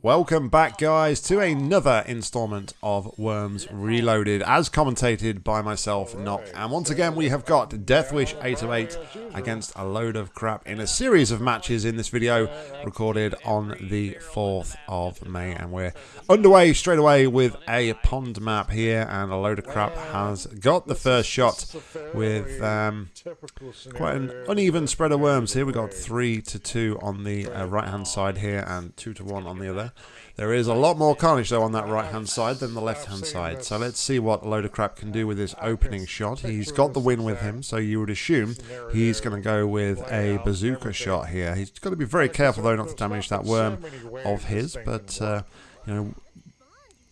Welcome back, guys, to another installment of Worms Reloaded, as commentated by myself, Nock. And once again, we have got Deathwish 808 against a load of crap in a series of matches in this video, recorded on the 4th of May. And we're underway straight away with a pond map here, and a load of crap has got the first shot with um, quite an uneven spread of worms here. We've got 3 to 2 on the uh, right hand side here, and 2 to 1 on the other. There is a lot more carnage though on that right hand side than the left hand side. So let's see what load of crap can do with his opening shot. He's got the win with him, so you would assume he's going to go with a bazooka shot here. He's got to be very careful though not to damage that worm of his, but uh, you know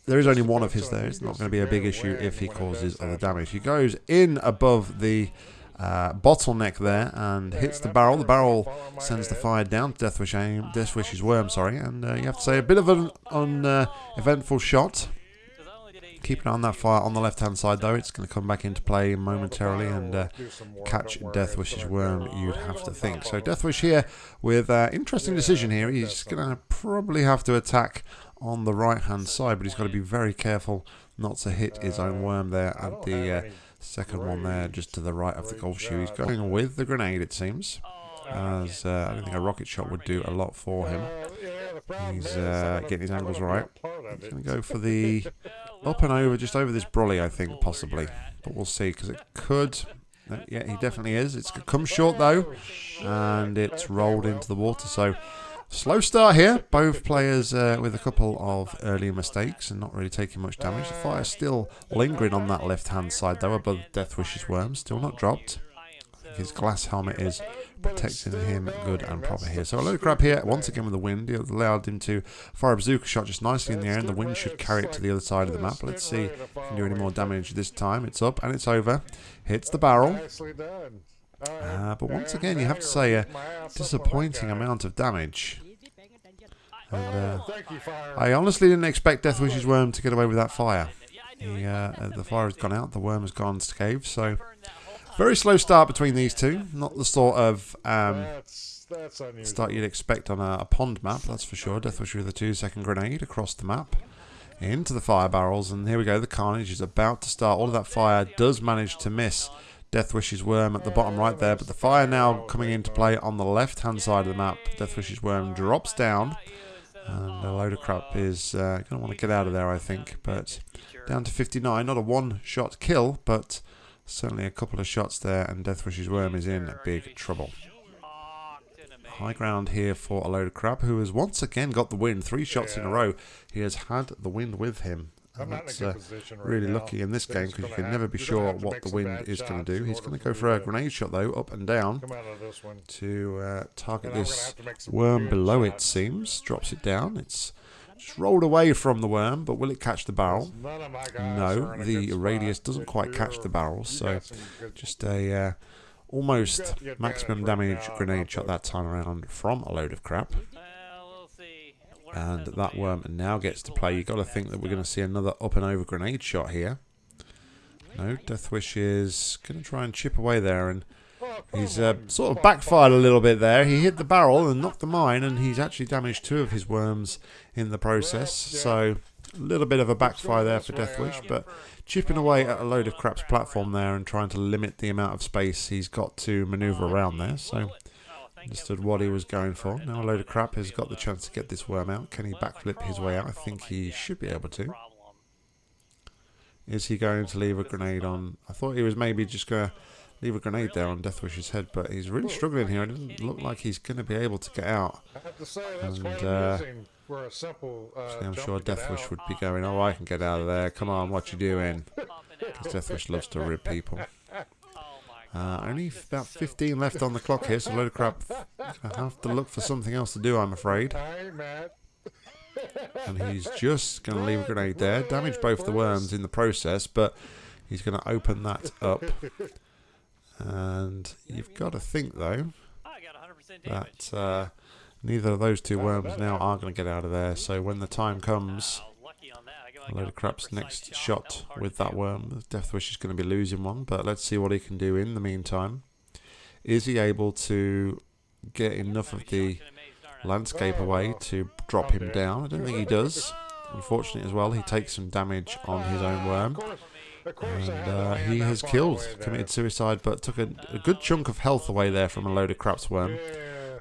there is only one of his there. It's not going to be a big issue if he causes other damage. He goes in above the uh, bottleneck there and hits the barrel. The barrel sends the fire down to Deathwish aim, Deathwish's worm, sorry, and uh, you have to say a bit of an uneventful uh, shot. Keep an eye on that fire on the left-hand side, though. It's going to come back into play momentarily and uh, catch Deathwish's worm, you'd have to think. So Deathwish here with uh, interesting decision here. He's going to probably have to attack on the right-hand side, but he's got to be very careful not to hit his own worm there at the uh, Second one there, just to the right of the golf shoe. He's going with the grenade, it seems. As uh, I don't think a rocket shot would do a lot for him. He's uh, getting his angles right. He's going to go for the up and over, just over this brolly, I think, possibly. But we'll see, because it could... Uh, yeah, he definitely is. It's come short, though. And it's rolled into the water, so... Slow start here. Both players uh, with a couple of early mistakes and not really taking much damage. The fire still lingering on that left-hand side, though, above Deathwish's worm. Still not dropped. His glass helmet is protecting him good and proper here. So a load grab here, once again with the wind. It allowed him to fire a bazooka shot just nicely in the air, and the wind should carry it to the other side of the map. Let's see if he can do any more damage this time. It's up and it's over. Hits the barrel. Uh, but once again, you have to say a disappointing amount of damage. And, uh, I honestly didn't expect Deathwish's worm to get away with that fire. He, uh, the fire has gone out, the worm has gone scathed, so very slow start between these two. Not the sort of um, start you'd expect on a, a, pond map, that's for sure. Deathwish with a two-second grenade across the map into the fire barrels, and here we go. The carnage is about to start. All of that fire does manage to miss Deathwish's worm at the bottom right there, but the fire now coming into play on the left-hand side of the map. Deathwish's worm drops down, and a load of crap is uh, going to want to get out of there, I think. But down to 59, not a one-shot kill, but certainly a couple of shots there, and Deathwish's worm is in big trouble. High ground here for a load of crap, who has once again got the win. Three shots in a row. He has had the wind with him. And that's uh, really lucky in this game because you can never be sure what the wind is going to do. He's going to go for a grenade shot though, up and down, to uh, target this worm below it seems. Drops it down. It's just rolled away from the worm, but will it catch the barrel? No, the radius doesn't quite catch the barrel, so just a uh, almost maximum damage grenade shot that time around from a load of crap and that worm now gets to play. You've got to think that we're going to see another up and over grenade shot here. No, Deathwish is going to try and chip away there, and he's uh, sort of backfired a little bit there. He hit the barrel and knocked the mine, and he's actually damaged two of his worms in the process. So a little bit of a backfire there for Deathwish, but chipping away at a load of crap's platform there and trying to limit the amount of space he's got to manoeuvre around there. So Understood what he was going for. Now a load of crap has got the chance to get this worm out. Can he backflip his way out? I think he should be able to. Is he going to leave a grenade on? I thought he was maybe just going to leave a grenade there on Deathwish's head, but he's really struggling here. It doesn't look like he's going to be able to get out. And, uh, I'm sure Deathwish would be going, oh, I can get out of there. Come on, what you doing? Because Deathwish loves to rib people. Uh, only about 15 left on the clock here, so a load of crap. I have to look for something else to do, I'm afraid. And he's just going to leave a grenade there. Damage both the worms in the process, but he's going to open that up. And you've got to think, though, that uh, neither of those two worms now are going to get out of there. So when the time comes a load of crap's next shot with that worm. Deathwish is going to be losing one, but let's see what he can do in the meantime. Is he able to get enough of the landscape away to drop him down. I don't think he does. Unfortunately as well, he takes some damage on his own worm. And uh, he has killed, committed suicide, but took a, a, good chunk of health away there from a load of craps worm.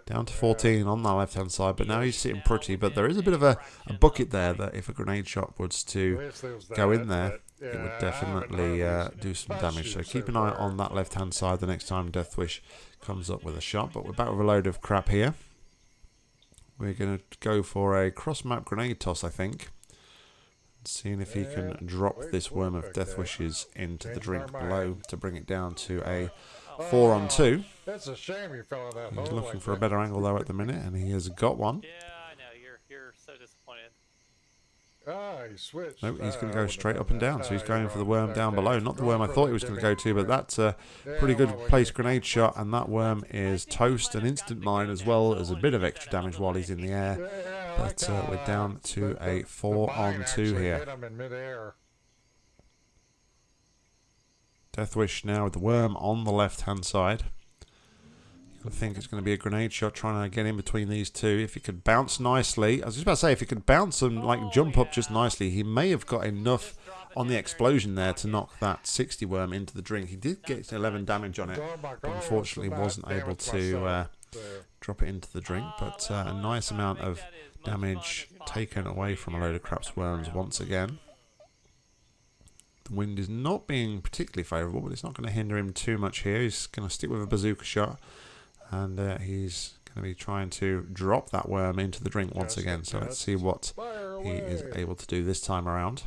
Down to 14 on the left-hand side, but now he's sitting pretty. But there is a bit of a, a bucket there that if a grenade shot was to go in there, it would definitely uh, do some damage. So keep an eye on that left-hand side the next time Deathwish comes up with a shot. But we're back with a load of crap here. We're going to go for a cross-map grenade toss, I think. Seeing if he can drop this Worm of Deathwish's into the drink below to bring it down to a four on two. That's a shame you fell in that He's looking for a better angle though at the minute, and he has got one. Yeah, I know. You're you're so disappointed. Ah, he switched. Nope, he's going to Ah, go straight up and down. So he's going for the worm down below. Not the worm I thought he was going to go to, but that's a pretty good place grenade shot. And that worm is toast, an instant mine, as well as a bit of extra damage while he's in the air. Yeah, I like But uh, we're down to The- the- a four on two actually here. hit him in midair. Deathwish now with the worm on the left hand side. I think it's going to be a grenade shot trying to get in between these two. If he could bounce nicely, I was just about to say, if he could bounce and like jump up just nicely, he may have got enough on the explosion there to knock that 60 worm into the drink. He did get 11 damage on it, Oh but unfortunately wasn't able to uh, drop it into the drink. But uh, a nice amount of damage taken away from a load of craps worms once again. The wind is not being particularly favourable, but it's not going to hinder him too much here. He's going to stick with a bazooka shot, and uh, he's going to be trying to drop that worm into the drink once again. So let's see what he is able to do this time around.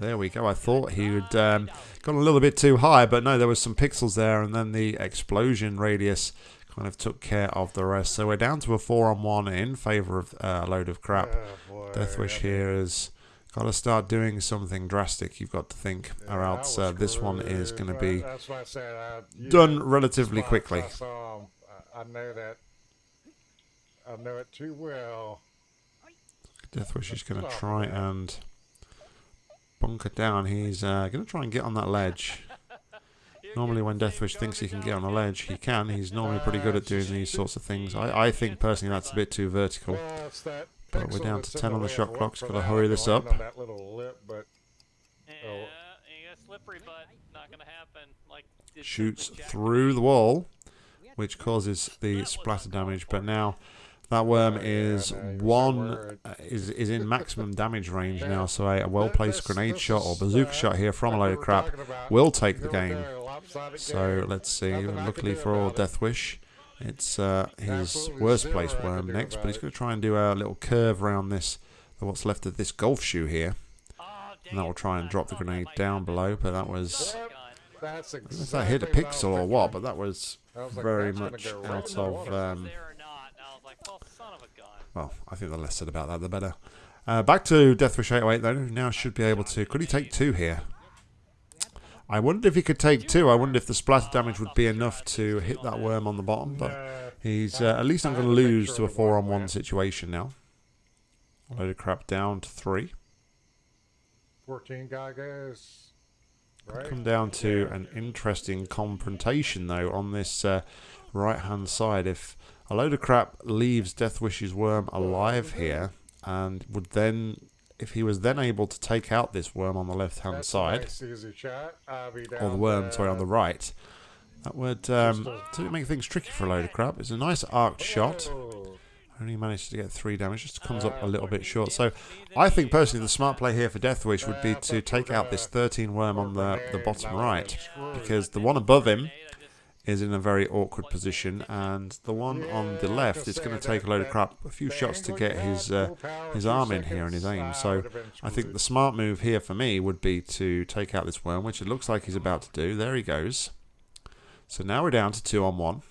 There we go. I thought he would um, gone a little bit too high, but no, there was some pixels there, and then the explosion radius kind of took care of the rest. So we're down to a four on one in favour of uh, a load of crap. Oh, Deathwish here has got to start doing something drastic. You've got to think, Yeah, or else uh, this one is going to be I I, done know, relatively quickly. I, saw I know that. I know it too well. Deathwish is going to try and bunker down. He's uh, going to try and get on that ledge. Normally, when Deathwish thinks he can get on a ledge, he can. He's normally pretty good at doing these sorts of things. I, I think personally that's a bit too vertical. Well, it's that But we're down to 10 on the shot clock, so gotta hurry this up. on that little lip, but Yeah, you got slippery butt. Not gonna happen. Like did to Shoots through the wall, which causes the splatter damage. But now that worm is one uh, is is in maximum damage range now. So a, a well placed grenade shot or bazooka shot here from a load of crap will take the game. So let's see. Luckily for all Deathwish, it's uh, his worst place worm next, but he's going to try and do a little curve around this, what's left of this golf shoe here, and that will try and drop the grenade down below. But that was. I if that hit a pixel or what, but that was very much out of. Um, well, I think the less said about that, the better. Uh, back to Deathwish 808 though. Now should be able to. Could he take two here? I wondered if he could take two. I wondered if the splatter damage would be enough to hit that worm on the bottom, but he's uh, at least not going to lose to a four on one situation now. A load of crap down to three. 14 guy guys. Right? Come down to an interesting confrontation though on this uh, right hand side. If a load of crap leaves Deathwish's worm alive here, and would then, if he was then able to take out this worm on the left hand side, nice easy shot. I'll be or the worm, sorry, on the right, that would um, to make things tricky for a load of crap. It's a nice arced shot. Oh, Only managed to get three damage, just comes up a little bit short. So I think personally the smart play here for Deathwish would be to take out this 13 worm on the, the bottom right, because the one above him is in a very awkward position, and the one on the left is going to take a load of crap, a few shots to get his uh, his arm in here and his aim. So I think the smart move here for me would be to take out this worm, which it looks like he's about to do. There he goes. So now we're down to two on one.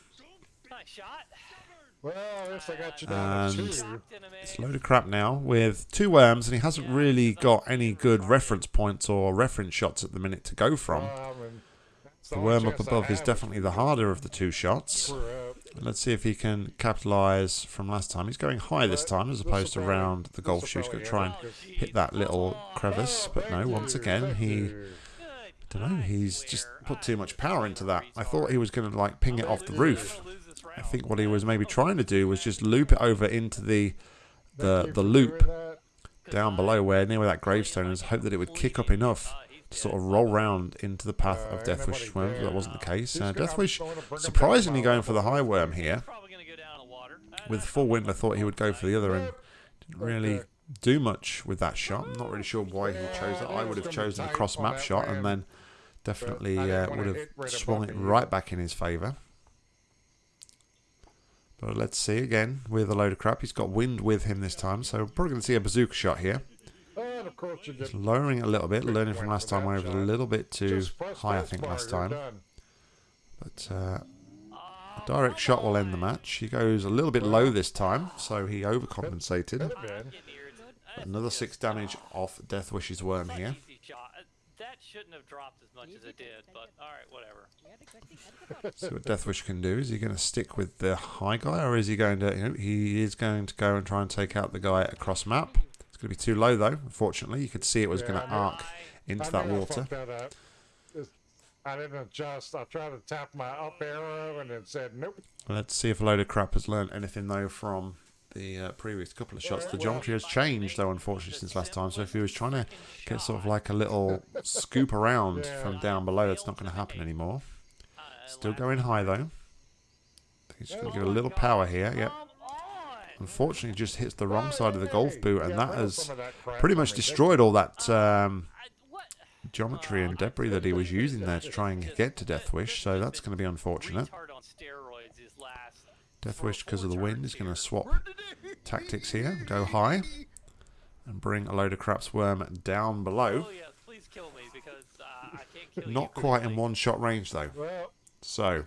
And-? It's a load of crap now with two worms, and he hasn't really got any good reference points or reference shots at the minute to go from. The worm up above is definitely the harder of the two shots. Let's see if he can capitalise from last time. He's going high this time as opposed to round the golf shoe. He's going to try and hit that little crevice, but no, once again, he Good don't know. He's just put too much power into that. I thought he was going to like ping it off the roof. I think what he was maybe trying to do was just loop it over into the the the loop down below where near where that gravestone is. Hope that it would kick up enough to sort of roll round into the path of Deathwish worm. That wasn't the case. Uh, Deathwish surprisingly going for the high worm here. With full wind, I thought he would go for the other and didn't really do much with that shot. I'm not really sure why he chose that. I would have chosen a cross map shot and then definitely uh, would have swung it right back in his favour. But let's see again with a load of crap. He's got wind with him this time, so we're probably going to see a bazooka shot here. Just lowering it a little bit, learning from last time where it was a little bit too high, I think, last time. But uh, a direct shot will end the match. He goes a little bit low this time, so he overcompensated. Another six damage off Deathwish's worm here. That shouldn't have dropped as much as it did, but alright, whatever. See what Deathwish can do. Is he going to stick with the high guy, or is he going to, you know, he is going to go and try and take out the guy across map. Going to be too low, though, unfortunately. You could see it was going to arc into that water. I didn't adjust. I tried to tap my up arrow and it said nope. Let's see if a load of crap has learned anything, though, from the uh, previous couple of shots. The geometry has changed, though, unfortunately, since last time. So if he was trying to get sort of like a little scoop around from down below, it's not going to happen anymore. Still going high, though. He's going to give a little power here. Yep. Unfortunately, just hits the wrong side of the golf boot, and that has pretty much destroyed all that um, geometry and debris that he was using there to try and get to Deathwish. So that's going to be unfortunate. Deathwish, because of the wind, is going to swap tactics here. Go high and bring a load of craps worm down below. Not quite in one-shot range, though. So,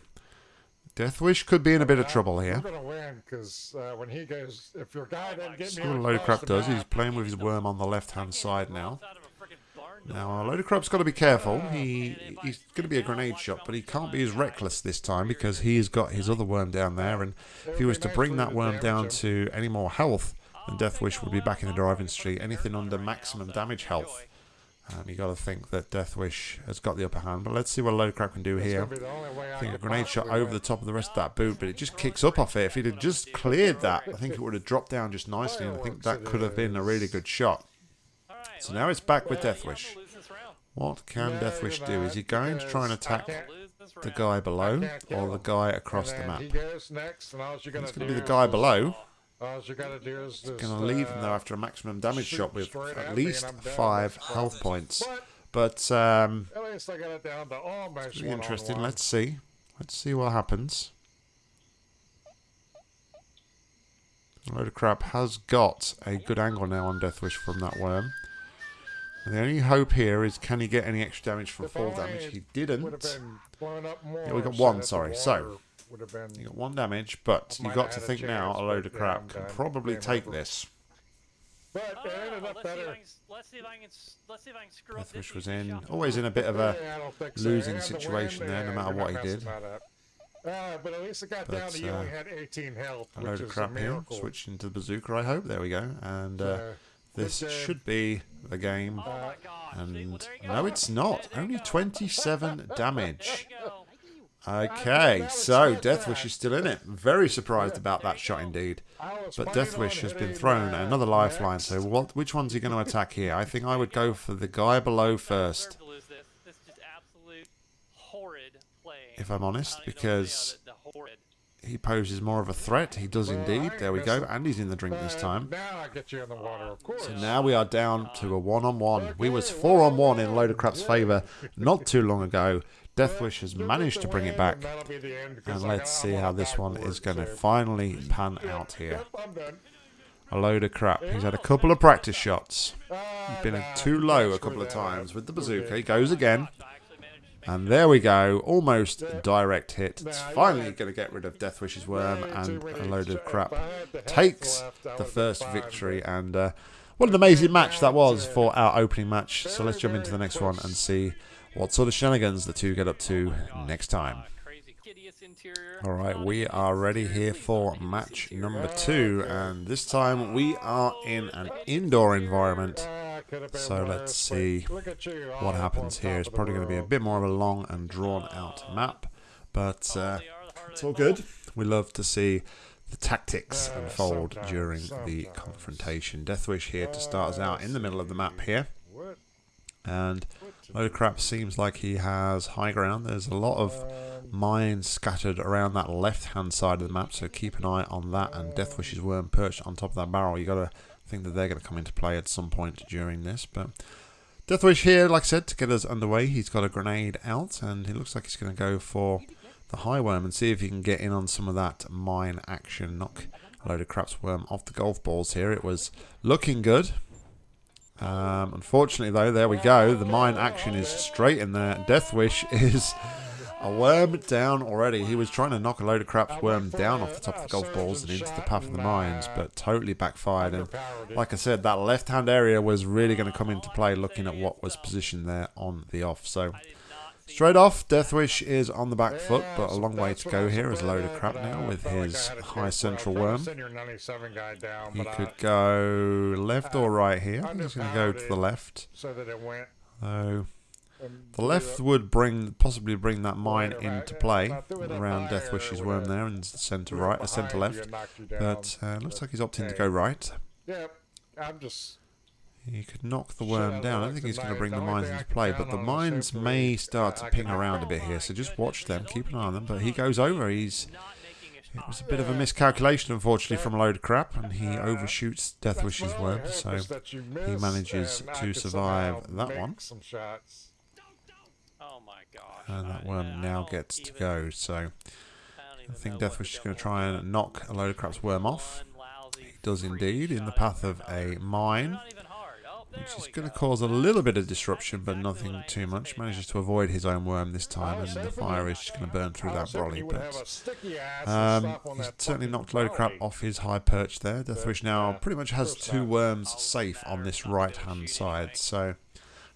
Deathwish could be in a bit of trouble here. He's going to win because uh, when he goes, if your guy then gets See what a load of crap does. He's playing with his worm on the left-hand side now. Now, a load of crap's got to be careful. He He's going to be a grenade shot, but he can't be as reckless this time because he's got his other worm down there. And if he was to bring that worm down to any more health, then Deathwish would be back in the driving street. Anything under maximum damage health. Um, you got to think that Deathwish has got the upper hand. But let's see what a load of crap can do here. I think a grenade shot over the top of the rest of that boot, but it just kicks up off it. If he'd have just cleared that, I think it would have dropped down just nicely. And I think that could have been a really good shot. So now it's back with Deathwish. What can Deathwish do? Is he going to try and attack the guy below or the guy across the map? It's going to be the guy below. He's going to leave him there after a maximum damage shot with at least five health points. But um, it's really interesting. Let's see. Let's see what happens. A load of crap has got a good angle now on Deathwish from that worm. And the only hope here is can he get any extra damage from fall damage? He didn't. Yeah, we got one, sorry. So, you got one damage, but you got to think now a load of crap can probably take this. But it ended up better. Deathwish was in, always in a bit of a losing situation there, no matter what he did. Uh, but at least it got but, down to you uh, only had 18 health. A load of crap here. Switching to the bazooka, I hope. There we go. And uh, this should be the game. Oh and no, it's not. Only 27 damage. Okay, so Deathwish is still in it. Very surprised about that shot indeed. But Deathwish has been thrown another lifeline. So what? Which one's he going to attack here? I think I would go for the guy below first. If I'm honest, because he poses more of a threat. He does indeed. There we go. And he's in the drink this time. So now we are down to a one-on-one. We was four-on-one in Load of Crap's favour not too long ago. Deathwish has managed to bring it back. And let's see how this one is going to finally pan out here. A load of crap. He's had a couple of practice shots. He's been too low a couple of times with the bazooka. He goes again. And there we go, almost direct hit. It's finally going to get rid of Deathwish's worm and a load of crap. Takes the first victory and uh, what an amazing match that was for our opening match. So let's jump into the next one and see what sort of shenanigans the two get up to next time. Alright, we are ready here for match number two and this time we are in an indoor environment could have been So let's see look at you, all what happens here. It's probably going to be a bit more of a long and drawn out map, but uh, they are the harder it's all good. We love to see the tactics unfold during the confrontation. Deathwish here to start us out in the middle of the map here, and What to Load of Crap seems like he has high ground. There's a lot of mines scattered around that left-hand side of the map, so keep an eye on that. And Deathwish's worm perched on top of that barrel. You got to think that they're going to come into play at some point during this, but. Deathwish here, like I said, to get us underway, he's got a grenade out, and it looks like he's going to go for the high worm and see if he can get in on some of that mine action. Knock a load of craps worm off the golf balls here. It was looking good. Um, unfortunately, though, there we go. The mine action is straight in there. Deathwish is a worm down already. He was trying to knock a load of craps worm down off the top of the golf balls and into the path of the mines, but totally backfired. And like I said, that left hand area was really going to come into play looking at what was positioned there on the off. So straight off, Deathwish is on the back foot, but a long way to go here is a load of crap now uh, with felt like I his high central worm. tried to send your 97 guy down, He could go left or right here. I think he's going to go to the left. so that it went. Though the left would bring possibly bring that mine into play about threw it up around Deathwish's worm a- there and centre right, uh, centre left. and knocked you down. But uh, looks like he's opting to go right. Yep, I'm just. He could knock the worm I down. I don't think he's going to bring the The mines into play, but the mines may start to ping around a bit here. So just watch them, keep an eye on them. But he goes over. He's not making a it was a bit of a miscalculation, unfortunately, from a load of crap, and he overshoots Deathwish's That's worm. So is that you he manages to survive that one. Oh my gosh. and that I- worm now gets to go. So I don't I even think Deathwish is going to try and knock a load of crap's worm off. One He does indeed in the path of a mine. Not even hard. Oh, there which is going to cause a little bit of disruption, but nothing too much. Manages to avoid his own worm this time, and the fire is just going to burn through that was hoping brolly. he would have a But sticky ass and um, he's certainly knocked a load of crap off his high perch there. Deathwish now pretty much has two worms safe on this right-hand side. So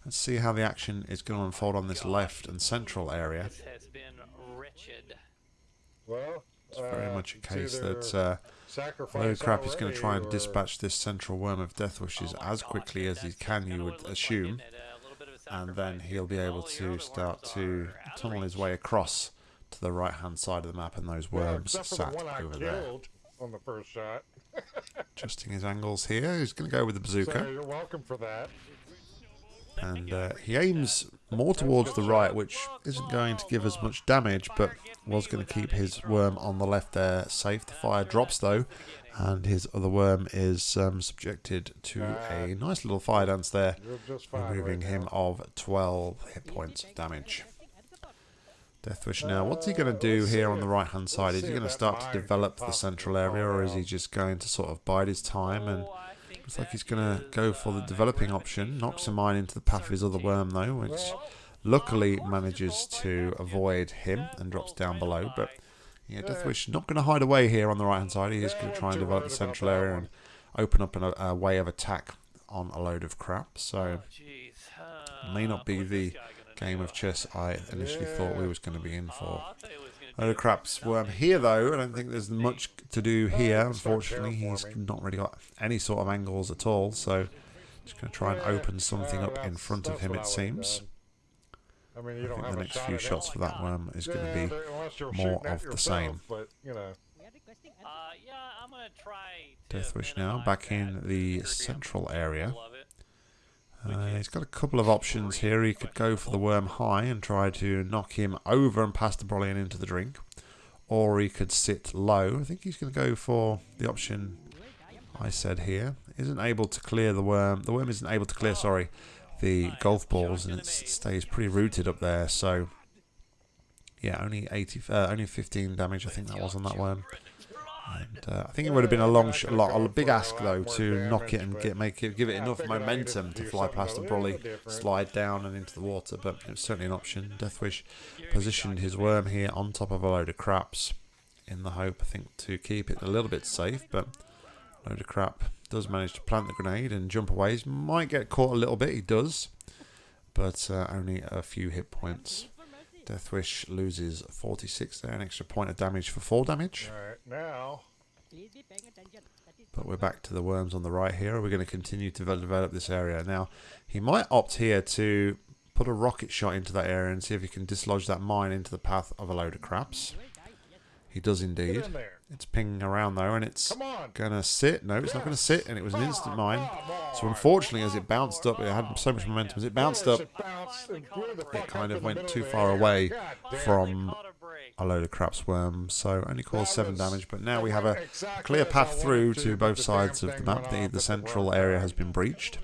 let's see how the action is going to unfold on this left and central area. This has been wretched. Well, It's very uh, much a case that uh, sacrifice Load Crap is going to try and or- dispatch this central worm of Deathwishes Oh my as gosh, quickly that- as he can, that's you would what it looks like, assume. isn't it? A little bit of a and then he'll be able oh, to start to are out of tunnel his way across to the right hand side of the map and those worms except for sat the over there. on the first shot. Adjusting his angles here, he's going to go with the So bazooka. you're welcome for that. And uh, he aims more towards the right, which isn't going to give as much damage, but was going to keep his worm on the left there safe. The fire drops though, and his other worm is um, subjected to a nice little fire dance there, removing him of 12 hit points of damage. Deathwish now, what's he going to do here on the right hand side? Is he going to start to develop the central area, or is he just going to sort of bide his time and Looks like he's going to go for the uh, developing option. Knocks a mine into the path of his other worm, though, which luckily manages to avoid him and drops down below. But yeah, Deathwish not going to hide away here on the right hand side. He is going to try and develop the central area and open up an, a way of attack on a load of crap. So may uh, not be the this guy gonna game of chess I initially thought we was going to be in Oh, for. I thought it was gonna Load of crap's worm here, though. I don't think there's much to do here. Unfortunately, he's not really got any sort of angles at all. So, just going to try and open something up in front of him. It seems. I mean, you I don't think have the next few shots it. for that worm is going to be but unless you're more shooting at of the same. But you know, Uh, yeah, I'm gonna try. to Deathwish now back in the degree. I'm central area. Mindful of it. Uh, he's got a couple of options here. He could go for the worm high and try to knock him over and pass the brolly into the drink, or he could sit low. I think he's going to go for the option I said here. Isn't able to clear the worm. The worm isn't able to clear. Sorry, the golf balls, and it stays pretty rooted up there. So yeah, only 80, uh, only 15 damage. I think that was on that worm. And, uh, I think it would have been a long, sh- a, big ask though to knock it and get make it, give it enough momentum to fly past a the little brolly, slide down and into the water. But it was certainly an option. Deathwish positioned his worm here on top of a load of craps, in the hope I think to keep it a little bit safe. But load of crap does manage to plant the grenade and jump away. He might get caught a little bit. He does, but uh, only a few hit points. Deathwish loses 46 there, an extra point of damage for 4 damage. now. But we're back to the worms on the right here. We're going to continue to develop this area. Now, he might opt here to put a rocket shot into that area and see if he can dislodge that mine into the path of a load of craps. He does indeed. Get in there. It's pinging around though, and it's Come going to sit. No, it's not going to sit, and it was an instant mine. So unfortunately, as it bounced up, it had so much momentum. As it bounced up, It bounced and blew the fuck kind of went too far away from a load of craps worms, so only caused seven damage. But now we have a clear path through to, to both sides of the map. The, the central area has been breached,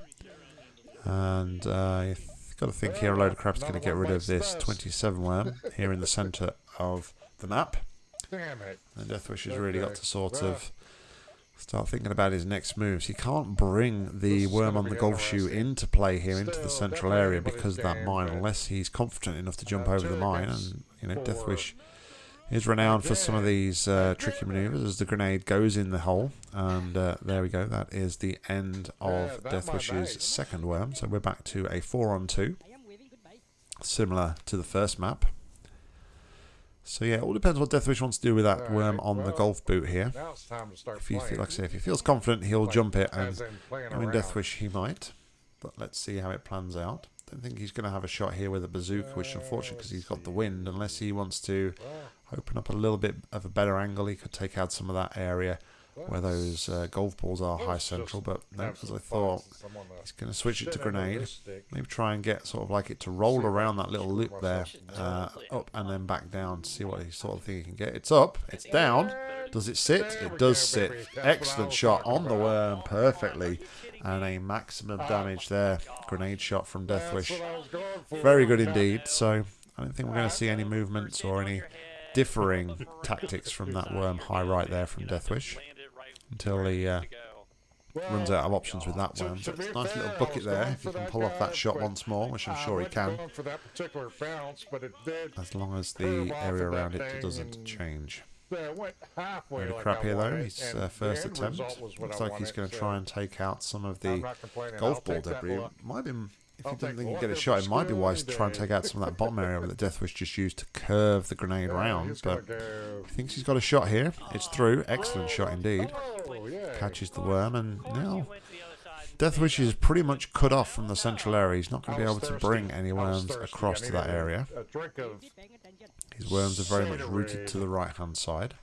and uh, got to think here a load of craps going to get rid of this 27 worm here in the centre of the map. Damn it. And Deathwish has really got to sort Well. of start thinking about his next moves. He can't bring the This worm on the golf shoe into play here into the central area because of that mine, but- unless he's confident enough to jump Uh, over the mine. And you know. Deathwish is renowned for some of these uh, tricky maneuvers as the grenade goes in the hole. And uh, there we go. That is the end of that Deathwish's second worm. So we're back to a four on two, similar to the first map. So yeah, it all depends what Deathwish wants to do with that worm um, on the golf boot here. Now it's time to start If he, like I say, if he feels confident, he'll jump it, and in I mean. Deathwish he might, but let's see how it plans out. Don't think he's going to have a shot here with a bazooka, which uh, unfortunately, because he's got the wind, unless he wants to open up a little bit of a better angle, he could take out some of that area where those uh, golf balls are high central. But no, have as I thought, since I'm on the he's going to switch it to shit end of grenade. Maybe try and get sort of like it to roll See if I around that little loop there, uh, up and then back down to see what he sort of thing he can get. It's up, it's down. Does it sit? It does sit. That's what I Excellent shot on the worm, perfectly, and a maximum damage there. Grenade shot from That's Deathwish. what I was going for. Very good indeed. So I don't think we're going to see any movements or any differing tactics from that worm high right there from Deathwish until he uh, runs out of options with that one. it's a nice little bucket there. If he can pull off that shot once more, which I'm sure he can, going for that particular bounce, but it did. as long as the area around it doesn't change. Went halfway like crap here though. His uh, first attempt result was what looks like he's going to try and take out some of the not complaining. I'll golf ball debris. Might be, if you don't think you look get a shot, it might be wise to try and take out some of that bottom area that Deathwish just used to curve the grenade around. But he thinks he's got a shot here. It's through. Excellent shot indeed. Oh. Catches the worm, and now Deathwish is pretty much cut off from the central area. He's not going to be able to bring any worms across to that area. His worms are very much rooted to the right hand side.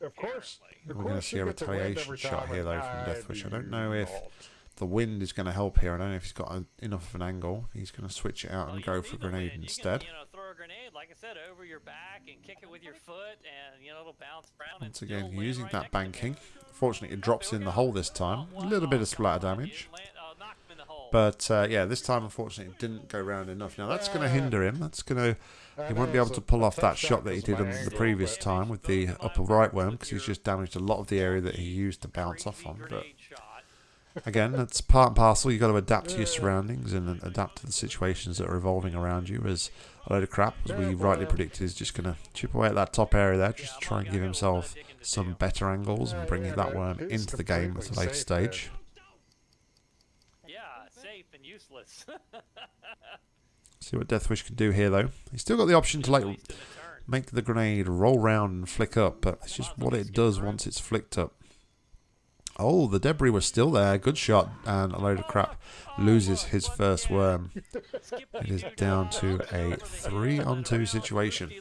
Of course. We're gonna see a get the wind retaliation shot here, though, from Deathwish. I don't know if-. The wind is going to help here. I don't know if he's got a, enough of an angle. He's going to switch it out and go for grenade instead. Can, you know, throw a grenade, like I said, over your back and kick it with your foot, and you know it'll bounce around. Once again, still using right that next to me. banking. Fortunately, it drops in the hole this time. A little bit of splatter damage. Land- knock him in the hole. But uh, yeah, this time unfortunately it didn't go round enough. Now that's going to hinder him. That's going to he won't be able to pull off that shot that he did on the previous time with the upper right worm because he's just damaged a lot of the area that he used to bounce off on. But Grenade shot. Again, that's part and parcel. You've got to adapt to your surroundings and adapt to the situations that are evolving around you. As a load of crap, as we rightly predicted, is just going to chip away at that top area there, just to try and give himself some better angles and bring that worm into the game at a later stage. Yeah, safe and useless. See what Deathwish can do here, though. He's still got the option to like Wasted a turn. make the grenade roll round and flick up, but it's just what it does once it's flicked up. Oh, the debris was still there. Good shot, and a load of crap loses his first worm. It is down to a three on two situation. To.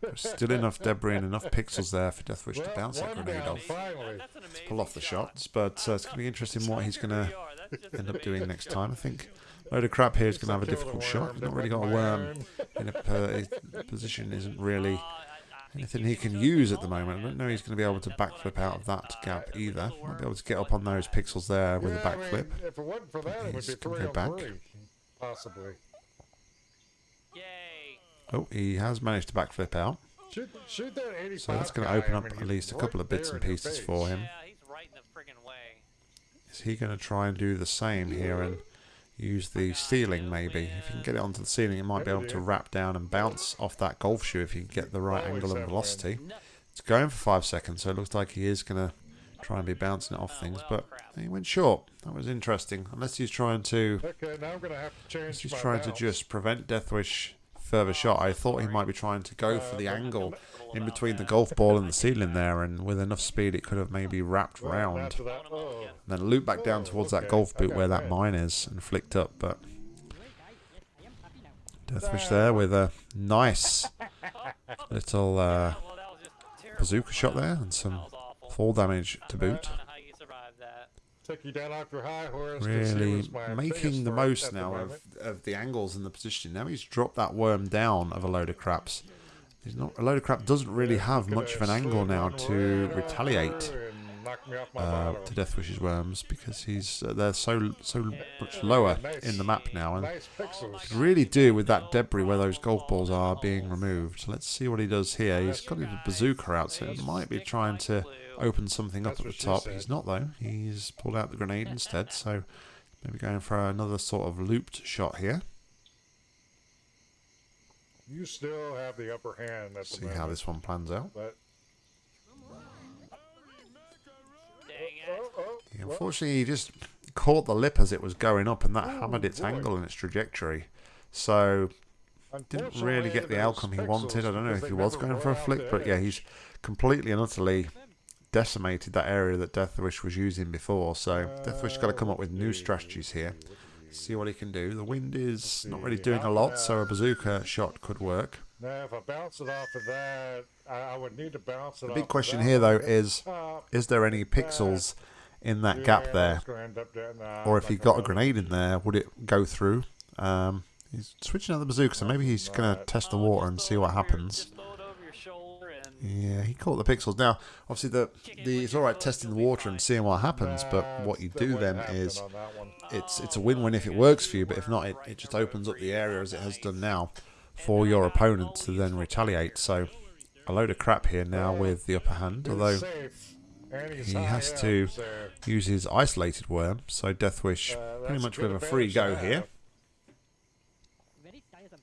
There's still enough debris and enough pixels there for Deathwish to bounce that grenade down, off. That's pull off the shots. But uh, it's going to be interesting what he's going to end up doing next time. I think load of crap here is going to have a difficult shot. He's not really got a worm in a his position isn't really anything you he can can use at the moment. I don't know he's going to be able to backflip out of that gap either. Might be able to get up on those pixels there with a Yeah, I mean, backflip. if it wasn't for that, it would he's be gonna three go back. three, possibly. Yay. Oh, he has managed to backflip out. Shoot, shoot that 85 So that's going to guy, open I up mean, at least a couple of bits and pieces for him. Yeah, he's right in the friggin' way. Is he going to try and do the same here and use the ceiling maybe? If you can get it onto the ceiling, it might be able to wrap down and bounce off that golf shoe if you can get the right angle and velocity. It's going for five seconds, so it looks like he is going to try and be bouncing it off oh, things, but he went short. That was interesting. Unless he's trying to Okay, now I'm going to have to change He's my trying to just prevent Deathwish further shot. I thought he might be trying to go for the angle in between the golf ball and the ceiling there, and with enough speed, it could have maybe wrapped round. And then loop back down towards that golf boot where that mine is and flicked up. But Deathwish there with a nice little uh, bazooka shot there and some fall damage to boot. don't know how you survived you down off your high horse. Really making the most at the now of, of the angles and the position. Now he's dropped that worm down of a load of craps. He's not a load of crap doesn't really have much of an angle now to retaliate over and knock me off my uh, to Deathwish's worms because he's uh, they're so so much lower in the map now and could really do with that debris where those golf balls are being removed. Let's see what he does here. He's got his bazooka out, so he might be trying to open something up That's at the top. said. He's not though. He's pulled out the grenade instead, so maybe going for another sort of looped shot here. You still have the upper hand at the See moment. how this one plans out. But Dang it. oh, oh, oh Yeah, unfortunately, he just caught the lip as it was going up, and that oh, hammered its boy. angle and its trajectory. So didn't really get the outcome he wanted. I don't know if he was going for a flick, but yeah, he's completely and utterly decimated that area that Deathwish was using before. So Deathwish got to come up with new strategies here. See what he can do. The wind is not really doing a lot, so a bazooka shot could work. Now, if I bounce it off of that, I, would need to bounce it The big question here, though, is is there any pixels in that gap there? it's gonna end up down- nah, Or if he got a grenade in there, would it go through? Um, he's switching out the bazooka, so maybe he's going to test the water and see what happens. Yeah, he caught the pixels. Now, obviously, the, the it's all right testing the water and seeing what happens, but what you do then is on that one. it's it's a win-win if it works for you, but if not, it, it just opens up the area as it has done now for your opponent to then retaliate. So, a load of crap here now with the upper hand, although safe, and he's he has to use his isolated worm. So, Deathwish uh, pretty much good with a free go here. have. Very tiresome.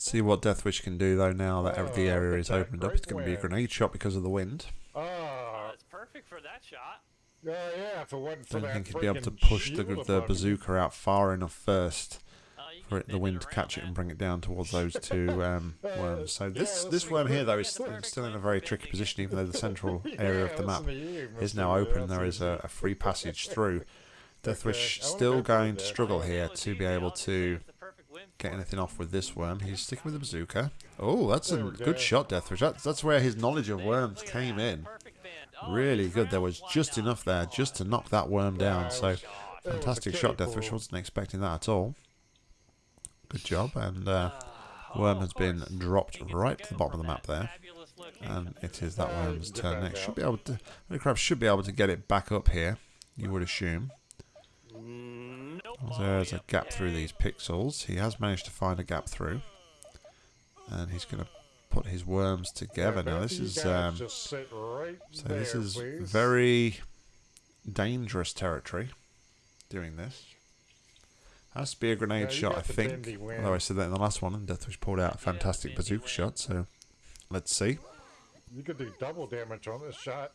See what Deathwish can do though. Now that Oh, the area is opened up, it's going to be a grenade shot because of the wind. Oh, uh, it's perfect for that shot. yeah, yeah. If it wasn't for Don't that think he'd be able to push the, the above you. bazooka out far enough first Uh, for it, the wind to around, catch it and bring it down towards those two um, worms. So this yeah, this worm here though is Yeah, still, still in a very tricky position, even though the central Yeah, area of the map you, is now open. There is a, a free passage through. Deathwish I still going to struggle Oh, here to be able I was to saying it's the perfect wind get anything off with this worm. He's sticking with the bazooka. Oh, that's a good shot, Deathwish. That's, that's where his knowledge of worms came in. Really good. There was just enough there just to knock that worm down. So it was- it was a fantastic shot, Deathwish. Wasn't expecting that at all. Good job. And uh, worm has been dropped right to the bottom of the map there. And it is that worm's turn next. Should be able to. The crab should be able to get it back up here. You would assume. There's a gap through these pixels. He has managed to find a gap through. And he's going to put his worms together. Now, this is. Um, just sit right so this is very dangerous territory doing this. Has to be a grenade Yeah, shot, I think. Although I said that in the last one, and Deathwish pulled out a fantastic bazooka shot, so let's see. You could do double damage on this shot.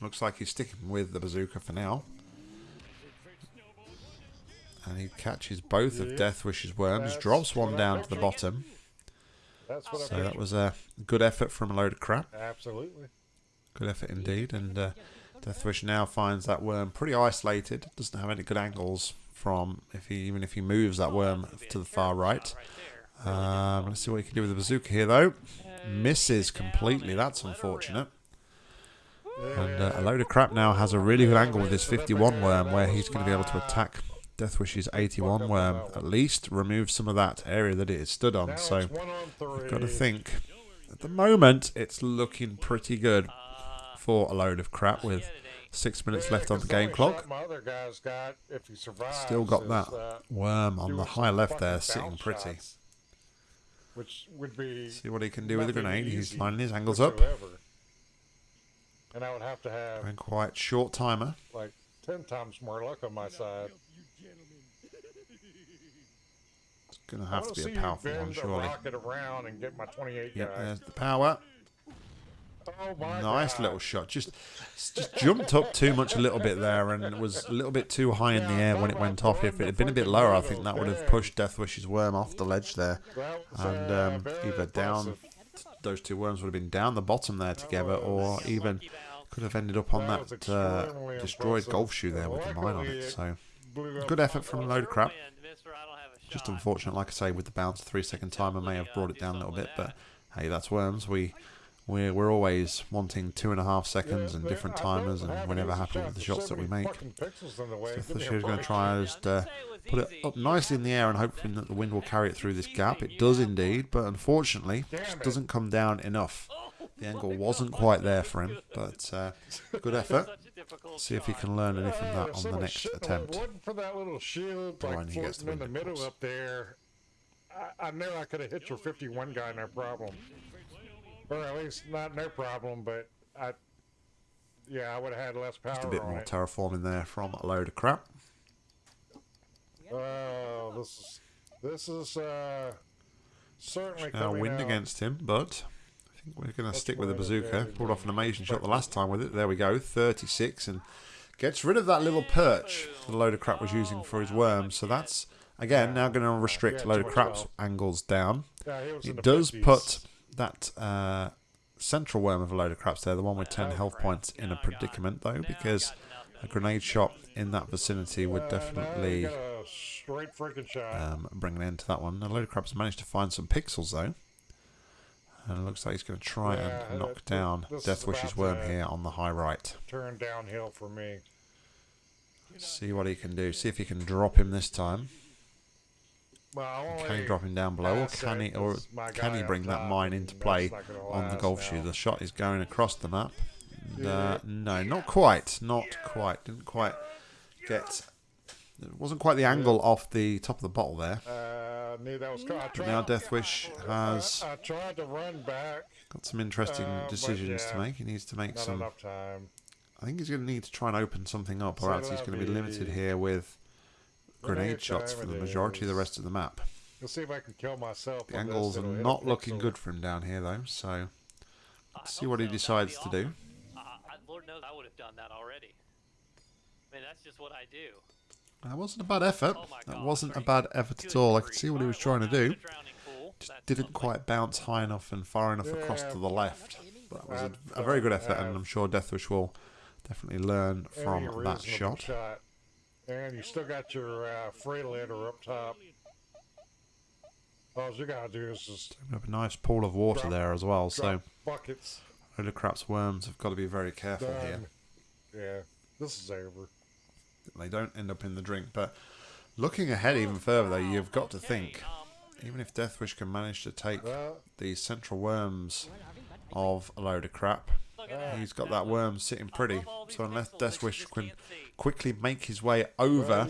Looks like he's sticking with the bazooka for now. And he catches both of Yeah, Deathwish's worms, that's drops one down to the bottom. That's what So that was a good effort from a load of crap. Absolutely. Good effort indeed. And uh, Deathwish now finds that worm pretty isolated. Doesn't have any good angles from if he even if he moves that worm to the far right. Um, let's see what he can do with the bazooka here though. Misses completely. That's unfortunate. And uh, a load of crap now has a really good angle with his 51 worm where he's going to be able to attack Deathwish's 81 worm. At least remove some of that area that it is stood on. Now So on you've got to think. At the moment, it's looking pretty good for a load of crap with shit, it ain't. six minutes Yeah, left on the game clock. shot My other guy's got, survives, Still got is, that uh, worm on the high left there, sitting pretty. shots, which would be See what he can do with the nothing grenade. He's lining his angles up. And I would have to have And quite short timer. like ten times more luck on my side. To have to be a powerful one, surely. rocket around and get my 28 Yep, guy. there's the power. Oh, my Nice God. little shot. Just just jumped up too much a little bit there and was a little bit too high in the air when it went off. If it had been a bit lower, I think that would have pushed Deathwish's worm off the ledge there. And um, either down, those two worms would have been down the bottom there together or even could have ended up on That uh, destroyed golf shoe there with the mine on it. it So good effort from a load of crap. Wind, mister, I don't have a Just unfortunate, like I say, with the bounce, three second timer may have brought it down a little bit, but hey, that's worms. We we're, we're always wanting two and a half seconds and different timers, and have we're never happy with the shots that we make. fucking pixels the way. So Give me a Fisher's going to try and just uh, put it up nicely in the air and hoping that the wind will carry it through this gap. It does indeed, but unfortunately, it just doesn't come down enough. The angle wasn't quite there for him, but uh, good effort. Such a difficult See if he can learn anything from that if on the next attempt. If it wasn't for that little shield Provided like he gets floating the in the middle course. up there, I, I know I could have hit your 51 guy no problem. Or at least not no problem, but I, yeah, I would have had less power Just a bit more it. terraforming there from a load of crap. Oh, this is this is uh certainly Now wind out. against him, but I think we're going to stick with the bazooka. Pulled off an amazing shot the last time with it. There we go, 36, and gets rid of that little perch that the load of crap was using for his worm. So that's again now going to restrict a load of crap's angles down. Yeah, he was in It does put that uh, central worm of a load of craps there, the one with 10 health points, in a predicament though, because a grenade shot in that vicinity would definitely you got a straight freaking shot. um, bring an end to that one. A load of crabs managed to find some pixels though. And it looks like he's going to try Yeah, and knock down Deathwish's worm here on the high right. Turn downhill for me. See what he can do. See if he can drop him this time. Well, Can he drop him down below, or can he, or can he bring that mine into play on the golf now. shoe? The shot is going across the map. And, uh, no, not quite. Not quite. Didn't quite get. It wasn't quite the angle off the top of the bottle there. Uh, knew that was. co- I tried, now Deathwish has I, I tried to run back. got some interesting Uh, but decisions to make. He needs to make Not some. enough time. I think he's going to need to try and open something up, or So else he's going to be that'll limited here with grenade grenade shots time for the it majority of the rest of the map. Let's see if I can kill myself. The angles are It'll hit a not looking good for him down here, though. So let's see what he so. That'd decides to do. awesome. I, I, Lord knows I would have done that already. I mean, that's just what I do. That wasn't a bad effort. Oh my That wasn't a bad effort at all. I could see what he was trying to do. it's a drowning pool. Just didn't quite bounce high enough and far enough across to the left. But That was a, I'd, a very good effort, and I'm sure Deathwish will definitely learn from that reasonable shot. And you still got your uh, Freightliner up top. All you gotta do is just up a nice pool of water Drop- there as well. So drop buckets. load of crap's worms have got to be very careful here. Yeah, this is over. They don't end up in the drink. But looking ahead even further, though, you've got to think, even if Deathwish can manage to take these central worms of a load of crap, he's got that worm sitting pretty. So unless Deathwish can quickly make his way over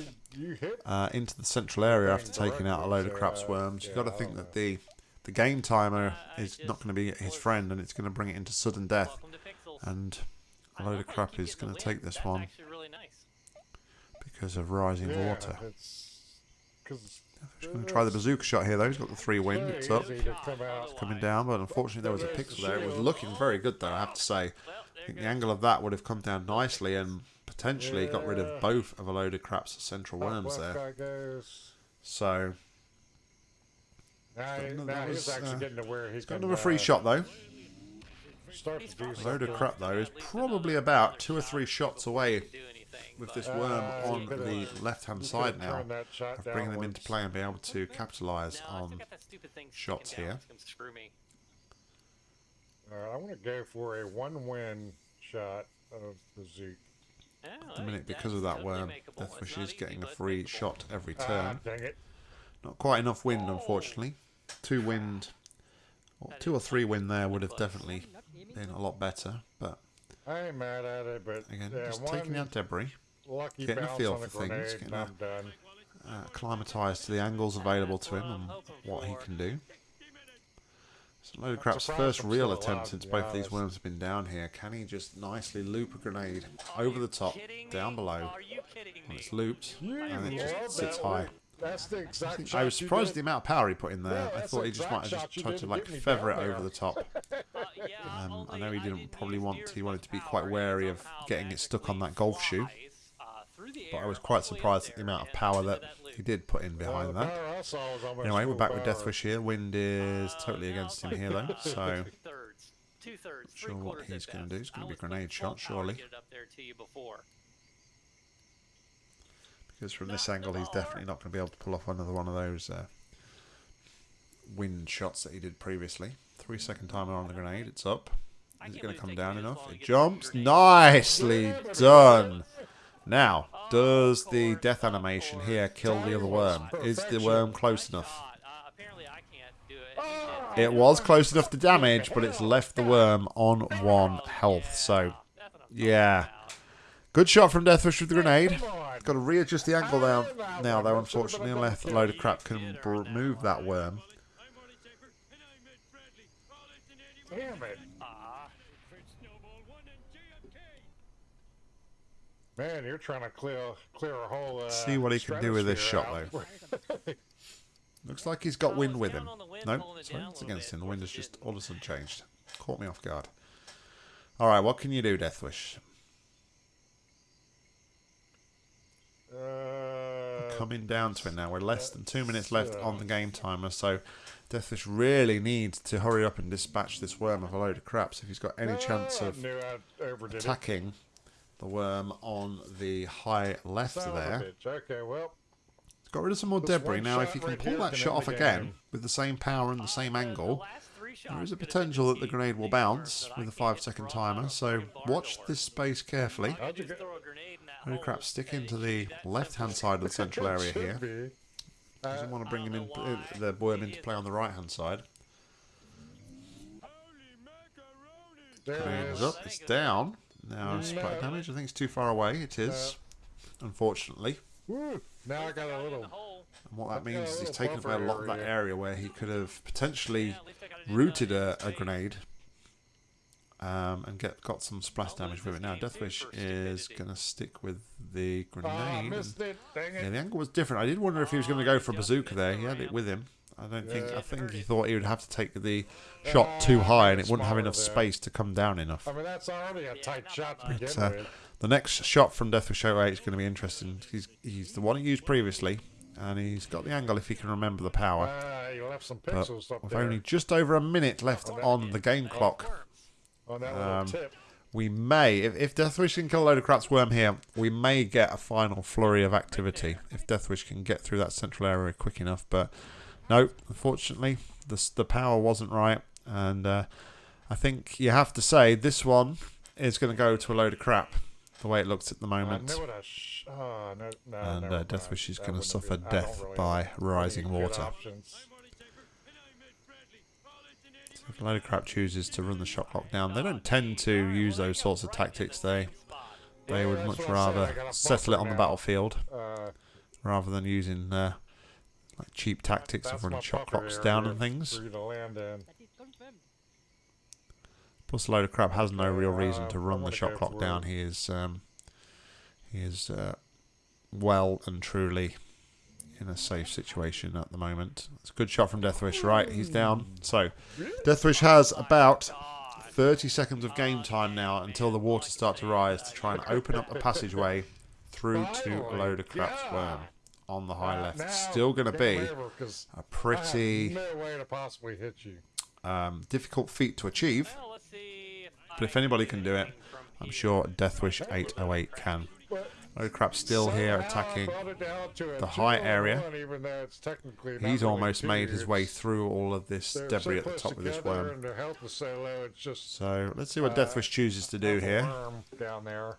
uh, into the central area after taking out a load of crap's worms, you've got to think that the the game timer is not going to be his friend, and it's going to bring it into sudden death. And a load of crap is going to take this one. Because of rising yeah, water. It's because He's going to try the bazooka shot here, though. He's got the three wind. It's up, easy to come out. coming down, but unfortunately there was a pixel there. It was looking very good, though. I have to say. I think the angle of that would have come down nicely and potentially got rid of both of a load of crap's central worms there. So Now, that he's was, actually uh, getting to where he's got can, another free shot though. Start to do A load of crap though is probably about two or three shots away do anything. With this worm Uh, on the left hand side now turned that shot of bringing them into play and be able to capitalise No, on. got that stupid thing shots sticking down. here. It's gonna screw me. All right, I want to go for a one-win shot of the Zeke. Yeah, At the minute, because of that totally worm, makeable. It's Deathwish is getting a free makeable. shot every Ah, turn. dang it. Not quite enough wind, unfortunately. Two wind, or two or three wind there would have definitely been a lot better. But I ain't mad at it, but again, yeah, just one taking out debris, lucky getting a feel for things, getting and a- I'm done. uh, acclimatised to the angles available to him and what he can do. So load of crap's first real attempt since both of these worms have been down here. Can he just nicely loop a grenade over the top, down below? Are you kidding When it's looped, and it just sits high. Loop. That's the exact I was surprised at the amount of power he put in there. Yeah, I thought he just might have just tried to to like feather it over there. the top. Uh, yeah, Um, I know he didn't probably want. to. He wanted to be quite wary of getting it stuck on that golf shoe. But I was quite surprised at the amount of power that he did put in behind that. Power I saw was almost Anyway, we're back with. Deathwish here. Wind is totally against him here, though. So Two-thirds. Two-thirds. Sure what he's gonna do. He's gonna be was putting grenade shot, surely. get it up there to you before. Because from this angle, he's definitely not going to be able to pull off another one of those uh, wind shots that he did previously. Three second timer on the grenade. It's up. Is it going to come down enough? It get through a jumps. Nicely done. Now, does the death animation here kill the other worm? Is the worm close enough? Shot. Uh, apparently I can't do it. It was close enough to damage, but it's left the worm on one health. So, That's what I'm yeah. Good shot from Deathwish with the grenade. Got to readjust the angle down now, though, unfortunately, unless a load of crap can br- move that worm. Damn it. Man, you're trying to clear clear a whole. Uh, See what he can do with this shot, though. Looks like he's got wind with him. on the wind, No, pulling it sorry, down a it's against him. The wind has just all of a sudden changed. Caught me off guard. All right, what can you do, Deathwish? Coming down to it now. We're less than two minutes left on the game timer, so Deathwish really needs to hurry up and dispatch this worm of a load of crap. So if he's got any chance of knew I overdid it. attacking the worm on the high left Son of a there, bitch. Okay, well, got rid of some more debris. Now, if shot you can pull that can shot off again with the same power and the same the- the angle, last three There shots is a potential that the grenade will bounce with a but I can't 5 second timer, so watch this space carefully. Holy crap, stick and into the should be that left hand side of the central area here. Doesn't want to bring him in, I don't know uh, the it into play on the right hand side. There it Grenade is. is up, it's down. Now, splash damage, I think it's too far away. It is, unfortunately. Now I got a little. And what that means is he's taken away a lot of that area. where he could have potentially Yeah, at least I got it in rooted a, a grenade um, and get got some splash damage with it. Now, Deathwish is going to stick with the Oh, grenade. And- it. Yeah, the angle was different. I did wonder if he was going to go for a bazooka there. He had it with him. I don't think. I think he thought he would have to take the shot too Ah, high, and it wouldn't have enough space to come down enough. I mean, that's already a tight shot But, uh. The next shot from Deathwish 08 is going to be interesting. He's he's the one he used previously, and he's got the angle if he can remember the power. Ah, you left some But up with there only just over a minute left on the game clock. On that little um, tip. we may, if, if Deathwish can kill a load of crap's worm here, we may get a final flurry of activity if Deathwish can get through that central area quick enough. But no, unfortunately, the the power wasn't right, and uh, I think you have to say this one is going to go to a load of crap. The way it looks at the moment. it. Oh, no, no, And, uh. Deathwish is suffer be- I don't death really by rising water. options. If a load of crap chooses to run the shot clock down, they don't tend to use those sorts of tactics. They they would much rather settle it on the battlefield rather than using uh, like cheap tactics of running shot clocks down and things. Plus, a load of crap has no real reason to run the shot clock down. He is um, he is uh, well and truly in a safe situation at the moment. It's a good shot from Deathwish. Right, he's down. So Deathwish has about 30 seconds of game time now until the waters start to rise to try and open up a passageway through to a load of crap's worm on the high left. Still going to be game over, 'cause a I pretty have no way to possibly hit you. um, difficult feat to achieve. Well, let's see if But if anybody can can do do it, I'm sure Deathwish 808 can. But Load of crap still here somehow I attacking. brought it down to a the high area. Even it's technically He's almost two, made his way through all of this they're debris so at the top of this together worm. And their health is so low, it's just So let's see what Uh, Deathwish chooses to do here. down there.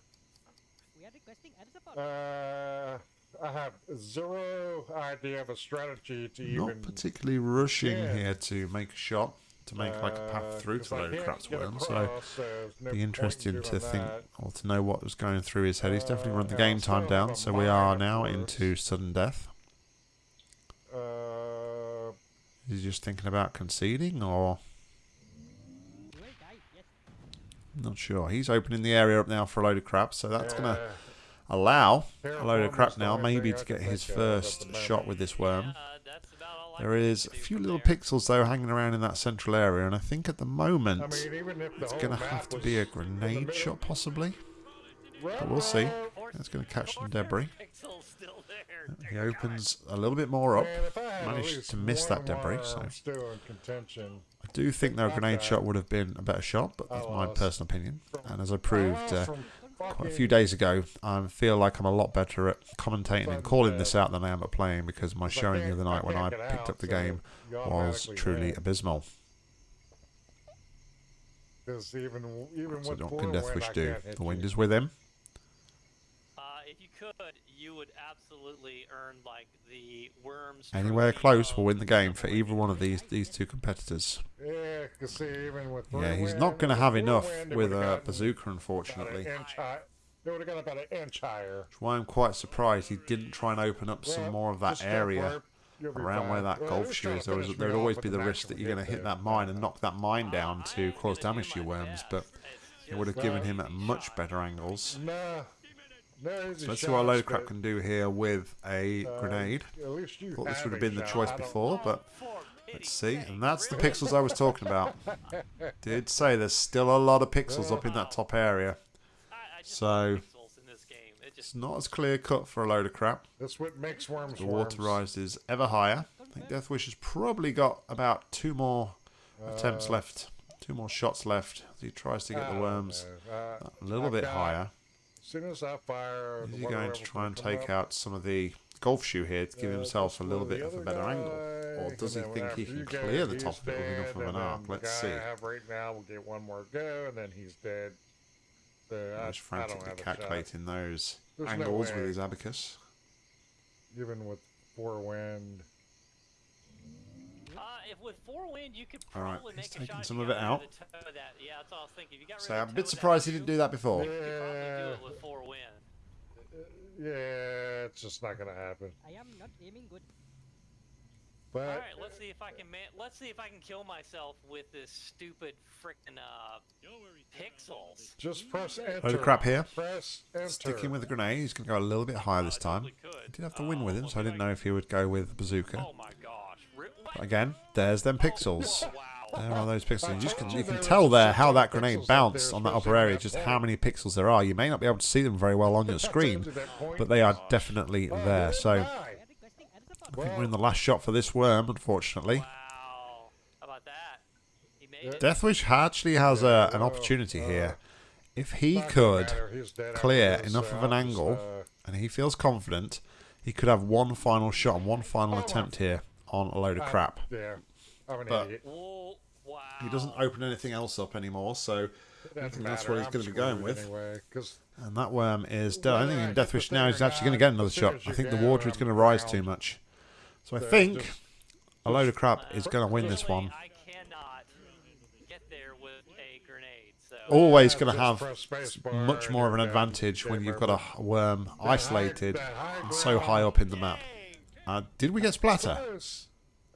We are requesting air support. Uh, I have zero idea of a strategy to Not even. particularly rushing Yeah. here to make a shot, to make like a uh, path through 'cause to a I load of crap's worm. So across, so there's no be point interesting to think that. or to know what was going through his head. He's definitely run the Uh, game I'll time down, so we are now afterwards. into sudden death. Uh, Is he just thinking about conceding, or You will die, yes. not sure? He's opening the area up now for a load of crap, so that's gonna allow a load of crap now, maybe to get his think of at first shot with this worm. There can is do a few little there. pixels though hanging around in that central area, and I think at the moment I mean, the it's going to have to be a grenade shot, possibly. But we'll see. Or- It's going to catch some or there are debris. pixels still there. He opens a little bit more up. Man, if I had at Managed to miss that debris, so I'm still in contention. I do think though a grenade shot would have been a better shot, but that's my personal opinion. And as I I proved uh, from quite a few days ago, I feel like I'm a lot better at commentating and calling this out than I am at playing because my showing the other night when I picked up the game was truly abysmal. abysmal. 'Cause even even So what wind, Deathwish do? The wind is with him. Uh, if you could, you would absolutely earn like the worms. Anywhere close will win the game for either one of these these two competitors. Yeah, 'cause see, even with Yeah, he's wind, not going to have enough wind, with a gotten bazooka, unfortunately. an. It would have got about an inch higher. That's why I'm quite surprised he didn't try and open up some Well, more of that area for it. You'll be around where that Well, golf he was shoe is. There, was, finish there me would off always be the the risk that you're going to hit hit that mine and knock that mine down to cause damage to your worms, but it would have given him easy much better angles. Nah. No So let's see what a load of crap can do here with a uh, grenade. At least you Thought this would have been the choice before, but let's see. And that's the pixels I was talking about. Did say there's still a lot of pixels up in that top area. I, I just So- love pixels in this game. It It's not as clear cut for a load of crap. That's what makes worms The water worms. rise is ever higher. I think Deathwish has probably got about two more attempts Uh, left, two more shots left as he tries to get the worms. Uh, a little bit higher. Soon as I fire, Is he going to try and take up. out some of the golf shoe here to give Uh, himself a little bit of a better angle? Or does he think he can clear the top he's of it with enough of an arc? Let's see. I have right now will get one more go, and then he's dead. So I, He's I frantically calculating those There's angles way. with his abacus. Even with four wind. Uh, if with four wind, you could All right, probably he's make a taking shot. some of it out. the of. Yeah, that's all I was thinking. If you got rid So I'm a bit surprised he didn't do that before. You could do Yeah. it with four wind. Yeah, it's just not gonna happen. I am not aiming good. But All right, let's see if I can man- let's see if I can kill myself with this stupid frickin' uh pixels. just press enter. Load of crap here. Press enter. Sticking with the grenade, he's going to go a little bit higher this time. totally could. He did have the win Uh, with him, so I didn't if know if he would go with bazooka. Oh my gosh! Re- what? But again, there's them pixels. There are those pixels. You can you you can tell there how that grenade bounced on that upper area. Just how many pixels there are. You may not be able to see them very well on your screen, To that point. but they are definitely there. So I die. We are requesting added support. think we're in the last shot for this worm, unfortunately. Wow. How about that? He made Yeah. it. Deathwish actually has a, an opportunity uh, here. If he could, matter, he's dead after clear enough of an angle, uh, and he feels confident, he could have one final shot and one final attempt here on a load of I- crap. Yeah, I'm an But- idiot. He doesn't open anything else up anymore, so It doesn't think that's matter, what he's gonna be going with. Anyway, 'cause and that worm is dead. I think I in hit the Deathwish now he's actually going to get another shot. I think the water is going to rise too much. So I think just- a load of crap is going to win this one. I cannot get there with a grenade. So Always going to have press space bar much more of an advantage when you've got a worm isolated and so high up in the map. Dang. Uh, did we get splatter?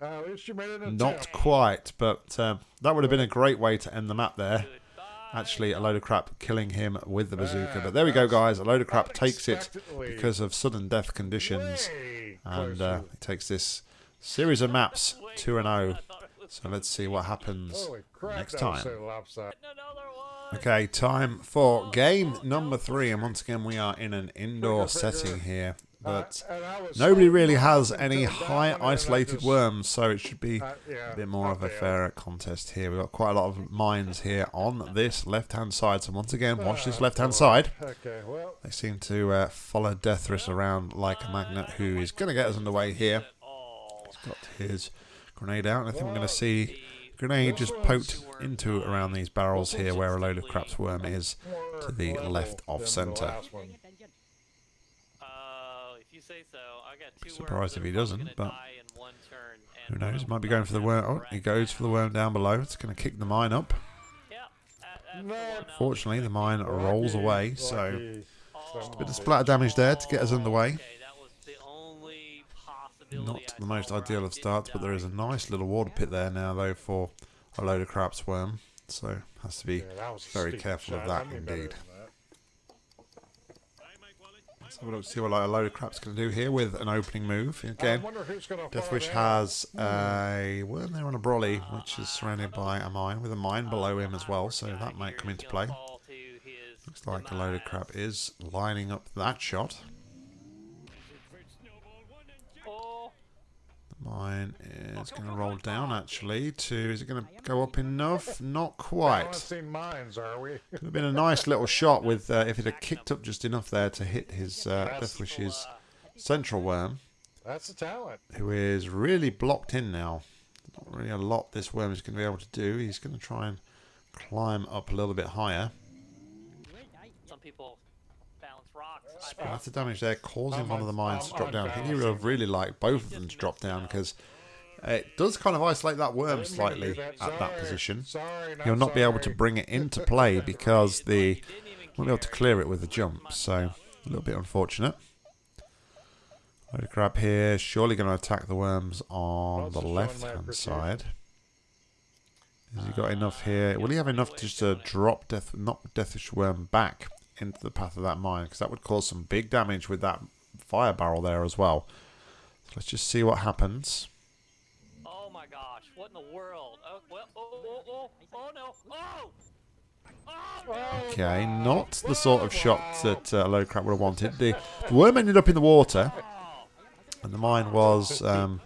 Uh, at least you made an Not quite, but um, that would have been a great way to end the map there. Actually, a load of crap killing him with the bazooka. But there we go, guys. A load of crap takes it because of sudden death conditions. And uh, closer. he takes this series of maps Way 2 and closer 0. than I thought it was So let's see what happens next time. so lopsided. Another one. Okay, time for game number three. And once again, we are in an indoor Figure, figure. setting here. But and I was nobody really has any high one, and I isolated worms, so it should be uh, a bit more of a fairer contest here. We've got quite a lot of mines here on this left hand side. So once again, watch this Ah, left hand side. Okay, well, They seem to uh, follow Deathwish around like a magnet, who is going to get us underway here. He's got his grenade out, and I think we're going to see grenade just poked into around these barrels here where a load of crap's worm is. To the left of than the center. last one. Paying attention. Uh, if you say so, I got two Surprised if he doesn't, but die in one turn, Who knows? one He of might be going for the worm. Oh, he goes for the worm down below. It's going to kick the mine up. Yeah, that- that's the No. one I was Fortunately, the mine rolls away, so lucky. Oh, bit of splatter damage there to get us underway. Okay, that was the only possibility not the most ideal of starts, but there is a nice little water pit there now, though, for a load of crap's worm. So has to be Yeah, that was a very careful of that I knew better indeed. Than that. Let's have a look see what like, a load of crap's going to do here with an opening move. Again, Deathwish has a worm there on a brolly, which is surrounded by a mine with a mine below him as well, so that might come into play. Fall to his Looks like a load of crap is lining up that shot. Mine is going to roll down actually to. Is it going to go up enough? Not quite. Mines, are we? Could have been a nice little shot with uh, if it had kicked up just enough there to hit his uh, That's- Deathwish's central worm, That's the talent. who is really blocked in now. Not really a lot this worm is going to be able to do. He's going to try and climb up a little bit higher. You will die. some people bounce rocks. I Splatter damage there, causing one of the mines to drop down. I think he would have really liked both of them to drop down because it does kind of isolate that worm slightly at that. position. Sorry, not He'll not be able to bring it into play because the won't be able to clear it with the jump. So a little bit unfortunate. Load of crap here, surely going to attack the worms on the left hand side. Has he got enough here? Will he have enough just to drop death, knock Deathwish Worm back into the path of that mine? Because that would cause some big damage with that fire barrel there as well. So let's just see what happens. Oh my gosh, what in the world? Oh, well, oh, oh, oh, oh no, oh! Oh! Okay, not the sort of shot that uh, Low Crap would have wanted. The, the worm ended up in the water, and the mine was um,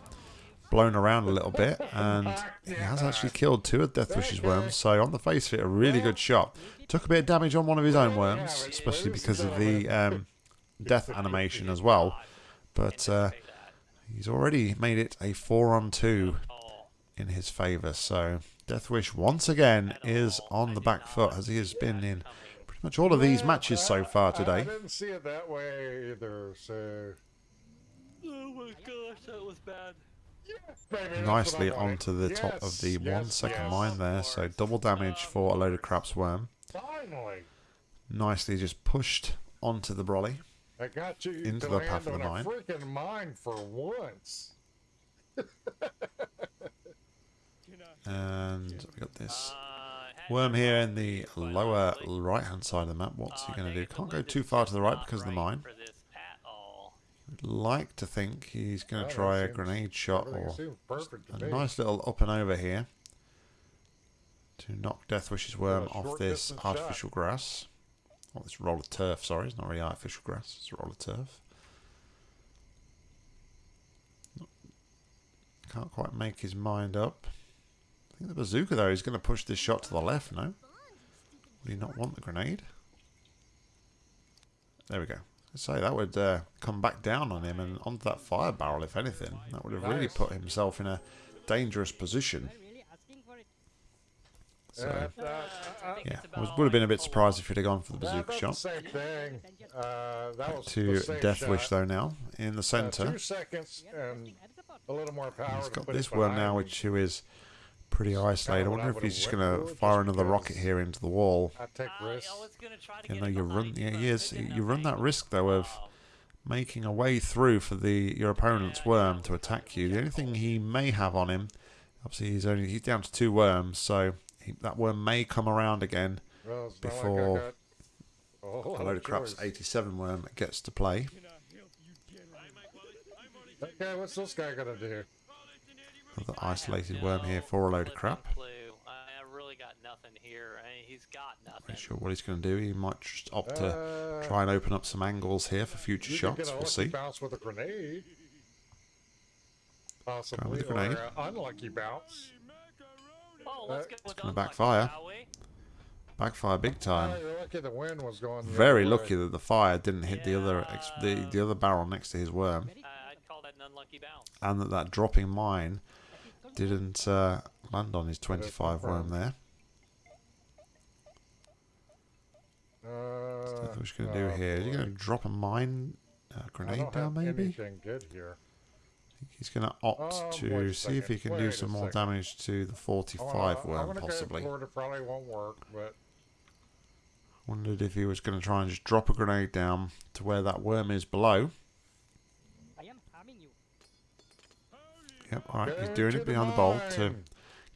blown around a little bit, and he has actually killed two of Deathwish's worms. So on the face of it, a really good shot. Took a bit of damage on one of his own worms, especially because of the um, death animation as well. But uh, he's already made it a 4 on 2 in his favour. So Deathwish once again is on the back foot as he has been in pretty much all of these matches so far I- I today. didn't see it that way either, so oh my gosh, that was bad. Maybe Nicely what I wanted. onto the top of the one yes, second yes. mine there. So double damage for a load of craps worm. Finally, Nicely just pushed onto the brolly. I got you Into the path of the mine. freaking mine for once. And we got this Uh, worm here in the with it, but lower right hand side of the map. What's he uh, going to do? Can't go too far to the right because of the mine. for this at all. Would like to think he's going Oh, to try a grenade shot or seems perfect to a nice little up and over here to knock Deathwish's worm off this distance shot. artificial grass. Well, this roll of turf, sorry. It's not really artificial grass, it's a roll of turf. Can't quite make his mind up. I think the bazooka, though, is going to push this shot to the left, no? Would he not want the grenade? There we go. So that would uh, come back down on him and onto that fire barrel, if anything. That would have really put himself in a dangerous position. Am I really asking for it? So, Uh, I think yeah, I was, would have been a bit surprised if he'd have gone for the bazooka shot. the same thing. Uh, that To the same Deathwish, shot. though, now in the Uh, centre. two seconds We are and approaching at support. a little more power. He's to got this it worm behind now, him. which who is pretty isolated. I wonder if he's just going to fire another rocket here into the wall. I take risks. I was gonna try to You know, you run. Yeah, but he is. You run that risk though of making a way through for the your opponent's worm to attack you. The only thing he may have on him, obviously, he's only he's down to two worms, so he, that worm may come around again Well, it's not like I before got a whole a lot load of craps 87 worm gets to play. Okay, what's this guy gonna do? Another isolated worm here for a load of crap. no clue. I I really got nothing here. I mean, he's got nothing. Not sure what he's going to do. He might just opt to Uh, try and open up some angles here for future shots. Could get a We'll see. bounce with a grenade. Possibly, with a grenade. or an unlucky bounce. Oh, let's Uh, go with gonna unlucky, backfire. shall we? Backfire big time. you're lucky the wind was going. the Very other way. lucky that the fire didn't hit the other ex- the, the other barrel next to his worm, Uh, I'd call that an unlucky bounce. and that that dropping mine didn't uh, land on his 25 worm there. Uh, That's what he's going to do oh, here. Is he going to drop a mine uh, grenade down? Maybe anything good here. he's going to opt Oh, to see if he can do wait a some more second. damage to the 45 wanna- I'm worm, possibly. Go it. It probably won't work, but Wondered if he was going to try and just drop a grenade down to where that worm is below. I am harming you. Yep, alright, he's doing it behind the bowl to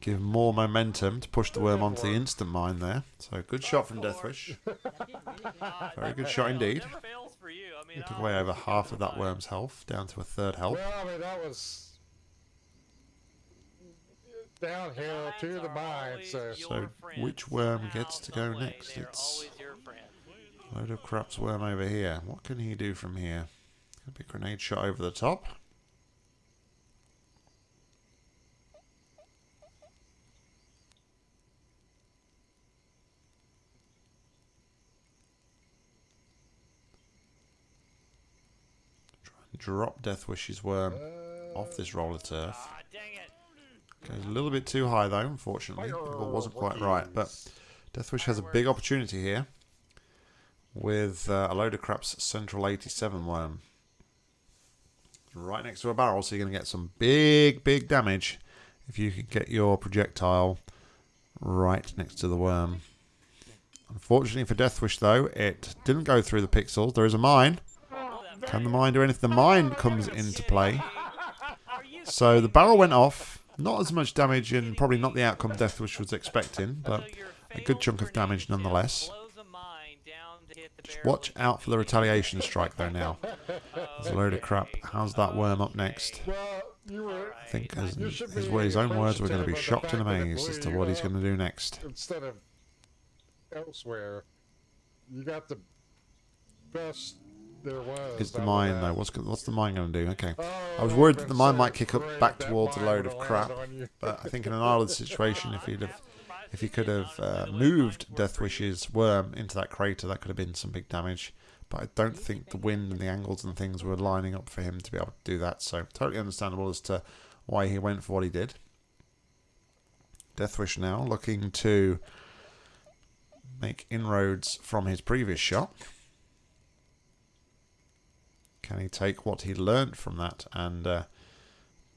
give more momentum to push the worm onto the instant mine there. So good shot from Deathwish. That did really good. Very good shot indeed. Never fails for you. I mean, Took away over half of that worm's health, down to a third health. Well, I mean, that was downhill to the mine, always so. So, which worm gets to go next? It's- always your friend. Load of crap's worm over here. What can he do from here? Could be a grenade shot over the top. Drop Deathwish's worm off this roller turf. Goes a little bit too high though, unfortunately. It wasn't quite right, but Deathwish has a big opportunity here with uh, a load of crap's Central 87 worm. Right next to a barrel, so you're going to get some big, big damage if you can get your projectile right next to the worm. Unfortunately for Deathwish, though, it didn't go through the pixels. There is a mine. Can the mine do anything? The mine comes into play. So the barrel went off. Not as much damage and probably not the outcome Deathwish was expecting, but a good chunk of damage nonetheless. Just watch out for the retaliation strike though now. There's a load of crap. How's that worm up next? I think as, his, his own words, we're going to be shocked and amazed as to what he's going to do next. Instead of elsewhere, you got the best. Is the mine though? What's what's the mine going to do? Okay, I was worried that the mine might kick up back towards a load of crap, but I think in an island situation, if he'd have if he could have uh, moved Deathwish's worm into that crater, that could have been some big damage. But I don't think the wind and the angles and things were lining up for him to be able to do that. So totally understandable as to why he went for what he did. Deathwish now looking to make inroads from his previous shot. Can he take what he learnt from that and uh,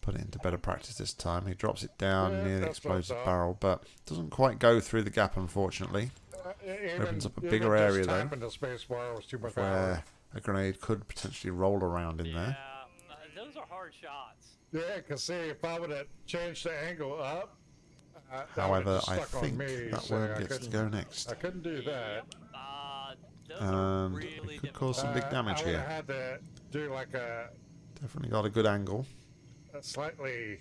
put it into better practice this time? He drops it down Yeah, near the that's what I explosive thought. barrel, but doesn't quite go through the gap, unfortunately. Uh, even- Opens up a bigger area, though, space bar was too much Where power. a grenade could potentially roll around in Yeah, there. uh, those are hard shots. Yeah, because see, if I would have changed the angle up, uh, However, I think me, that so worm I gets to go next. I couldn't do that. Those are And really we could cause some big Uh, damage I here. have had to do like a, Definitely got a good angle. a slightly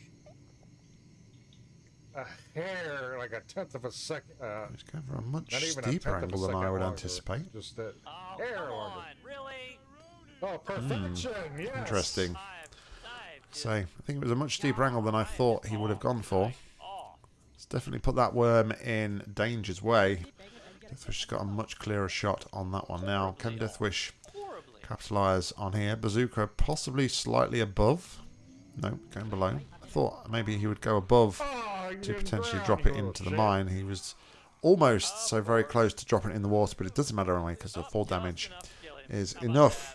a hair, like a tenth of a second. Uh, He's going for a much not even a steeper a angle than I would longer, anticipate. Just a Oh, hair longer. on, really? Oh, perfection! yes. Hmm. Interesting. I've, I've just So I think it was a much steeper angle than I thought he would have gone for. It's definitely put that worm in danger's way. Deathwish has got a much clearer shot on that one now. Can Deathwish capitalise on here? Bazooka possibly slightly above. No, going below. I thought maybe he would go above to potentially drop it into the mine. He was almost so very close to dropping it in the water, but it doesn't matter anyway because the fall damage enough to kill him. is enough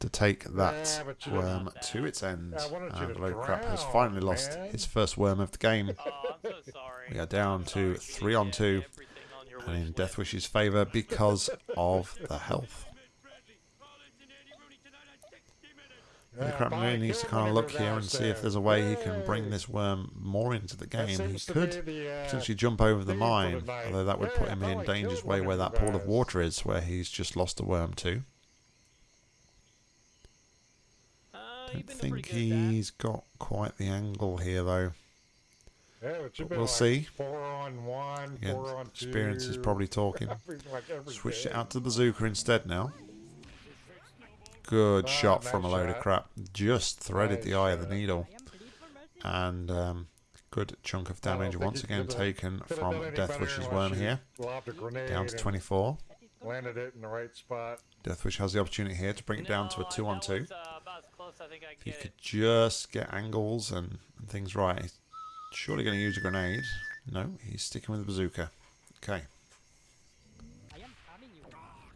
to take that worm to its end. I wanted you And to Load Crap has finally lost his first worm of the game. I'm so sorry. We are down to three on two, Everything on your and in wish list. Deathwish's favour because of the health. Yeah, Crap buy really a needs to kind of look here and see if there's a way he can bring this worm more into the game. He could the, uh, potentially jump over the theme mine, tonight. although that would Yeah, put him in like danger's killed way where that pool of water is, where he's just lost a worm to. Uh, Don't you've been doing think pretty good at that. he's got quite the angle here though. Yeah, but We'll like see. Four on one, Again, four on two. experience is probably talking. like every Switched it out to the bazooka instead now. Good Ah, shot nice from a load of crap. Just threaded Nice the eye of the needle. I am bleed for mercy. And um, good chunk of damage once again taken could've from done any Deathwish's worm here. Lobbed a grenade Down to 24. That is good. Landed it in the right spot. Deathwish has the opportunity here to bring it down to a 2 on that 2. was, uh, about as close I think I If you could it. just get angles and, and things right. Surely going to use a grenade. No, he's sticking with the bazooka. Okay.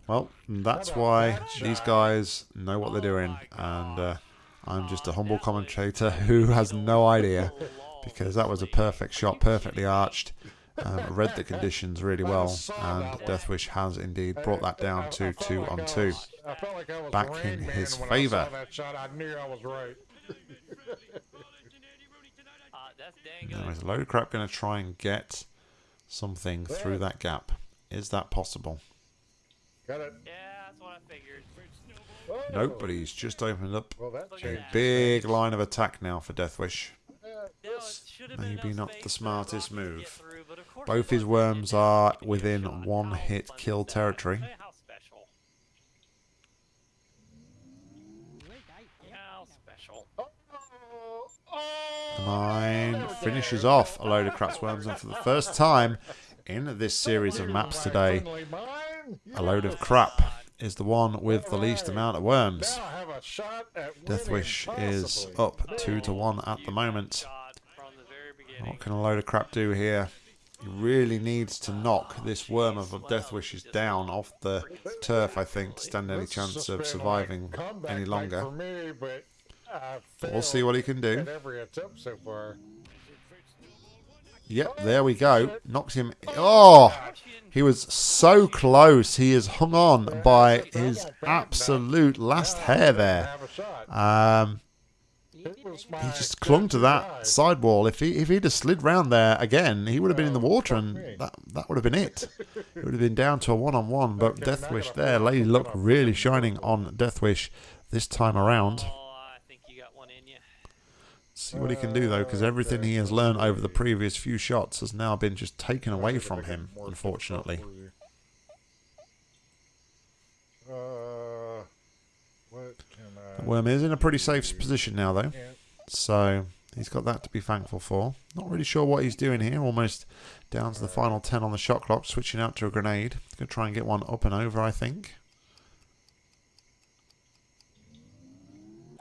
Well, that's why these guys know what they're doing. And uh, I'm just a humble commentator who has no idea. Because that was a perfect shot, perfectly arched. Um, read the conditions really well. And. Deathwish has indeed brought that down to 2 on 2. was- I felt like I was Back in his favour. saw that shot. I knew I was right. Uh, that's dang Now, good. Is a load of crap going to try and get something through that gap? Is that possible? Got it. Yeah, that's what I figured. Nope, but he's just opened up Well, that a changed. big line of attack now for Deathwish. Now, it should have been Maybe not the smartest Rocky to get move. through, but of course Both his worms are to get a within one-hit kill is that? territory. Hey, How special. You will die. Yeah, How I know. special. The mine finishes off a load of craps worms, and for the first time in this series of maps today, a load of crap is the one with the least amount of worms. Deathwish is up two to one at the moment. What can a load of crap do here? He really needs to knock this worm of Deathwishes down off the turf, I think, to stand any chance of surviving any longer. For me, but I But we'll see what he can do. At every attempt so. Yep, there we go. Knocks him. Oh! He was so close. He is hung on by his absolute last hair there. Have a shot. Um, he just clung to that sidewall. If he if he'd have slid round there again, he would have been in the water, and that that would have been it. It would have been down to a one on one. But Deathwish there, Lady Luck really shining on Deathwish this time around. Oh, I think you got one in you. See what he can do though, because everything he has learned over the previous few shots has now been just taken away from him, unfortunately. I? Worm is in a pretty safe position now though. So he's got that to be thankful for. Not really sure what he's doing here. Almost down to the final 10 on the shot clock. Switching out to a grenade. Going to try and get one up and over, I think.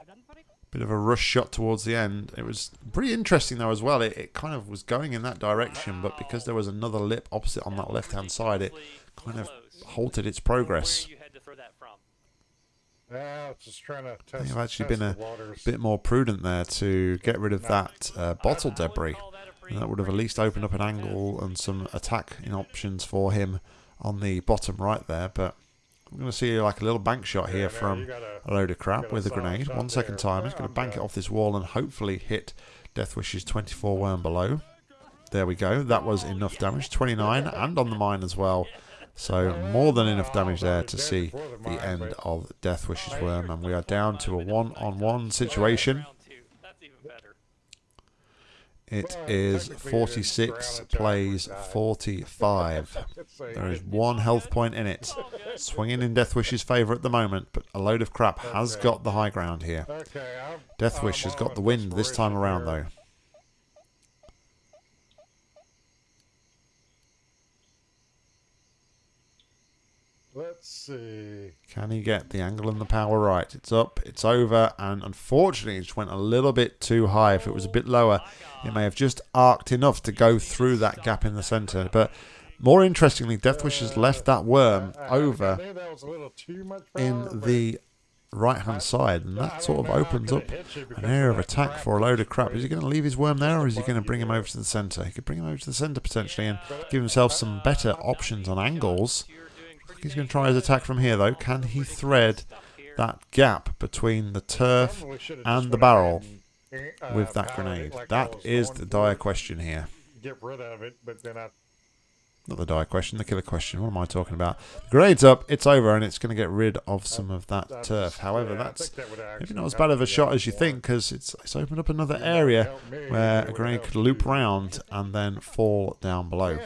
Run for it. Bit of a rush shot towards the end. It was pretty interesting though as well. It, it kind of was going in that direction, but because there was another lip opposite on that left hand side, it kind of halted its progress. Where you had to throw that from. Yeah, just trying to test. I've actually been a. Bit more prudent there to get rid of that uh, bottle debris. And that would have at least opened up an angle and some attacking options for him on the bottom right there. But I'm going to see like a little bank shot here from gotta- a load of crap with a grenade. One second there. time. He's going to bank it off this wall and hopefully hit Death Deathwish's 24 worm below. There we go. That was enough damage. 29 and on the mine as well. So more than enough damage there to see the end of Death Deathwish's worm. And we are down to a one-on-one situation. Round two. That's even better. It is 46 ground plays 45. There is one health point in it. Swinging in Deathwish's favour at the moment, but a load of crap has got the high ground here. Okay, Deathwish has got the wind this time around, though. Let's see. Can he get the angle and the power right? It's up, it's over, and unfortunately, it just went a little bit too high. If it was a bit lower, it may have just arced enough to go through that gap in the centre. But more interestingly, Deathwish has left that worm over knew that was a little too much power, in the right hand side, and that sort of know how I opens up an area of attack for a load of crap. Is he going to leave his worm there, or is he going to bring him over to the centre? He could bring him over to the centre potentially and give himself some better options on angles. You're doing pretty He's going to try his attack from here, though. Can he thread that gap between the turf and the barrel uh, with that grenade? like I That is the dire question here. Get rid of it, but then I Not the dire question, the killer question. What am I talking about? The grenade's up, it's over, and it's going to get rid of some of that that's- turf. However, yeah, that's that maybe not as bad of a shot as you think, because it's, it's opened up another area where a grenade could loop round and then fall down below.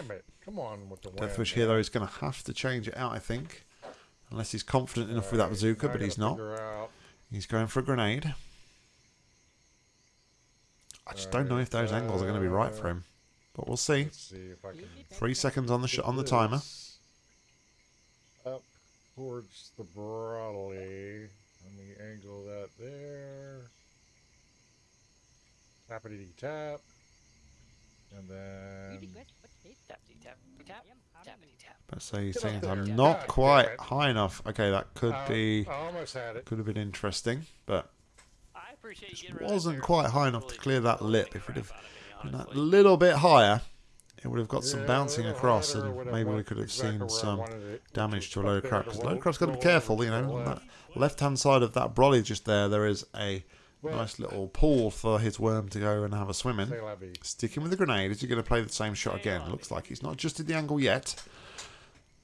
Damn. Come on with the wind, Deathwish man. here, though, is going to have to change it out, I think. Unless he's confident enough with that bazooka, but he's not. He's going for a grenade. I just don't know if those angles are going to be right for him. But we'll see. Let's see if I can Three seconds on the sh- on the timer. Up towards the brolly. Let me angle that there. Tappity tap. And then. Easy quest. What's this? Tappity tap tap I am having tappity tap. Let's say he's saying. I'm not quite high enough. Okay, that could Uh, be I almost had it. could have been interesting, but I Just getting rid of that wasn't quite high enough to clear that lip. If it had crap out of me, been that honestly. little bit higher, it would have got some bouncing across, and maybe we could have seen some wanted it, which damage to a up load of crap. Because roll- load of crap's got to be careful, you know. On that left-hand side of that brolly just there, there is a Well, nice little pool for his worm to go and have a swim in. say la vie. Sticking with the grenade, is he going to play the same shot again? Looks like he's not adjusted the angle yet.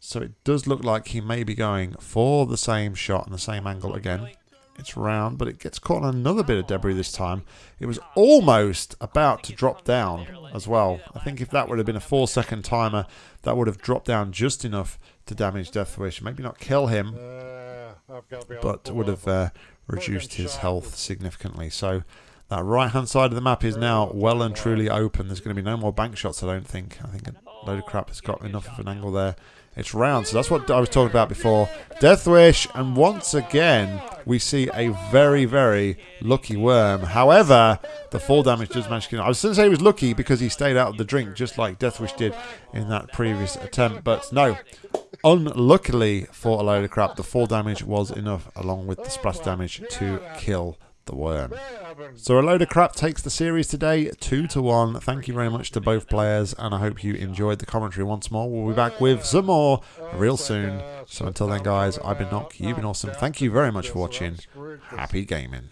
So it does look like he may be going for the same shot and the same angle again. It's round, but it gets caught on another bit of debris this time. It was almost about to drop down as well. I think if that would have been a four second timer, that would have dropped down just enough to damage Deathwish. Maybe not kill him, Uh, I've got to be able to but would have uh, reduced his health significantly. So that right hand side of the map is now well and truly open. There's going to be no more bank shots, I don't think. I think a load of crap has got enough of an angle there. It's round, so that's what I was talking about before. Deathwish, and once again, we see a very, very lucky worm. However, the fall damage does manage to. I was going to say he was lucky because he stayed out of the drink, just like Deathwish did in that previous attempt. But no, unluckily for a load of crap, the fall damage was enough, along with the splash damage, to kill the worm. Yeah, I've been So a load of crap takes the series today, two to one. Thank you very much to both players, and I hope you enjoyed the commentary once more. We'll be back with some more real soon. So until then, guys, I've been Knock, you've been awesome. Thank you very much for watching. Happy gaming.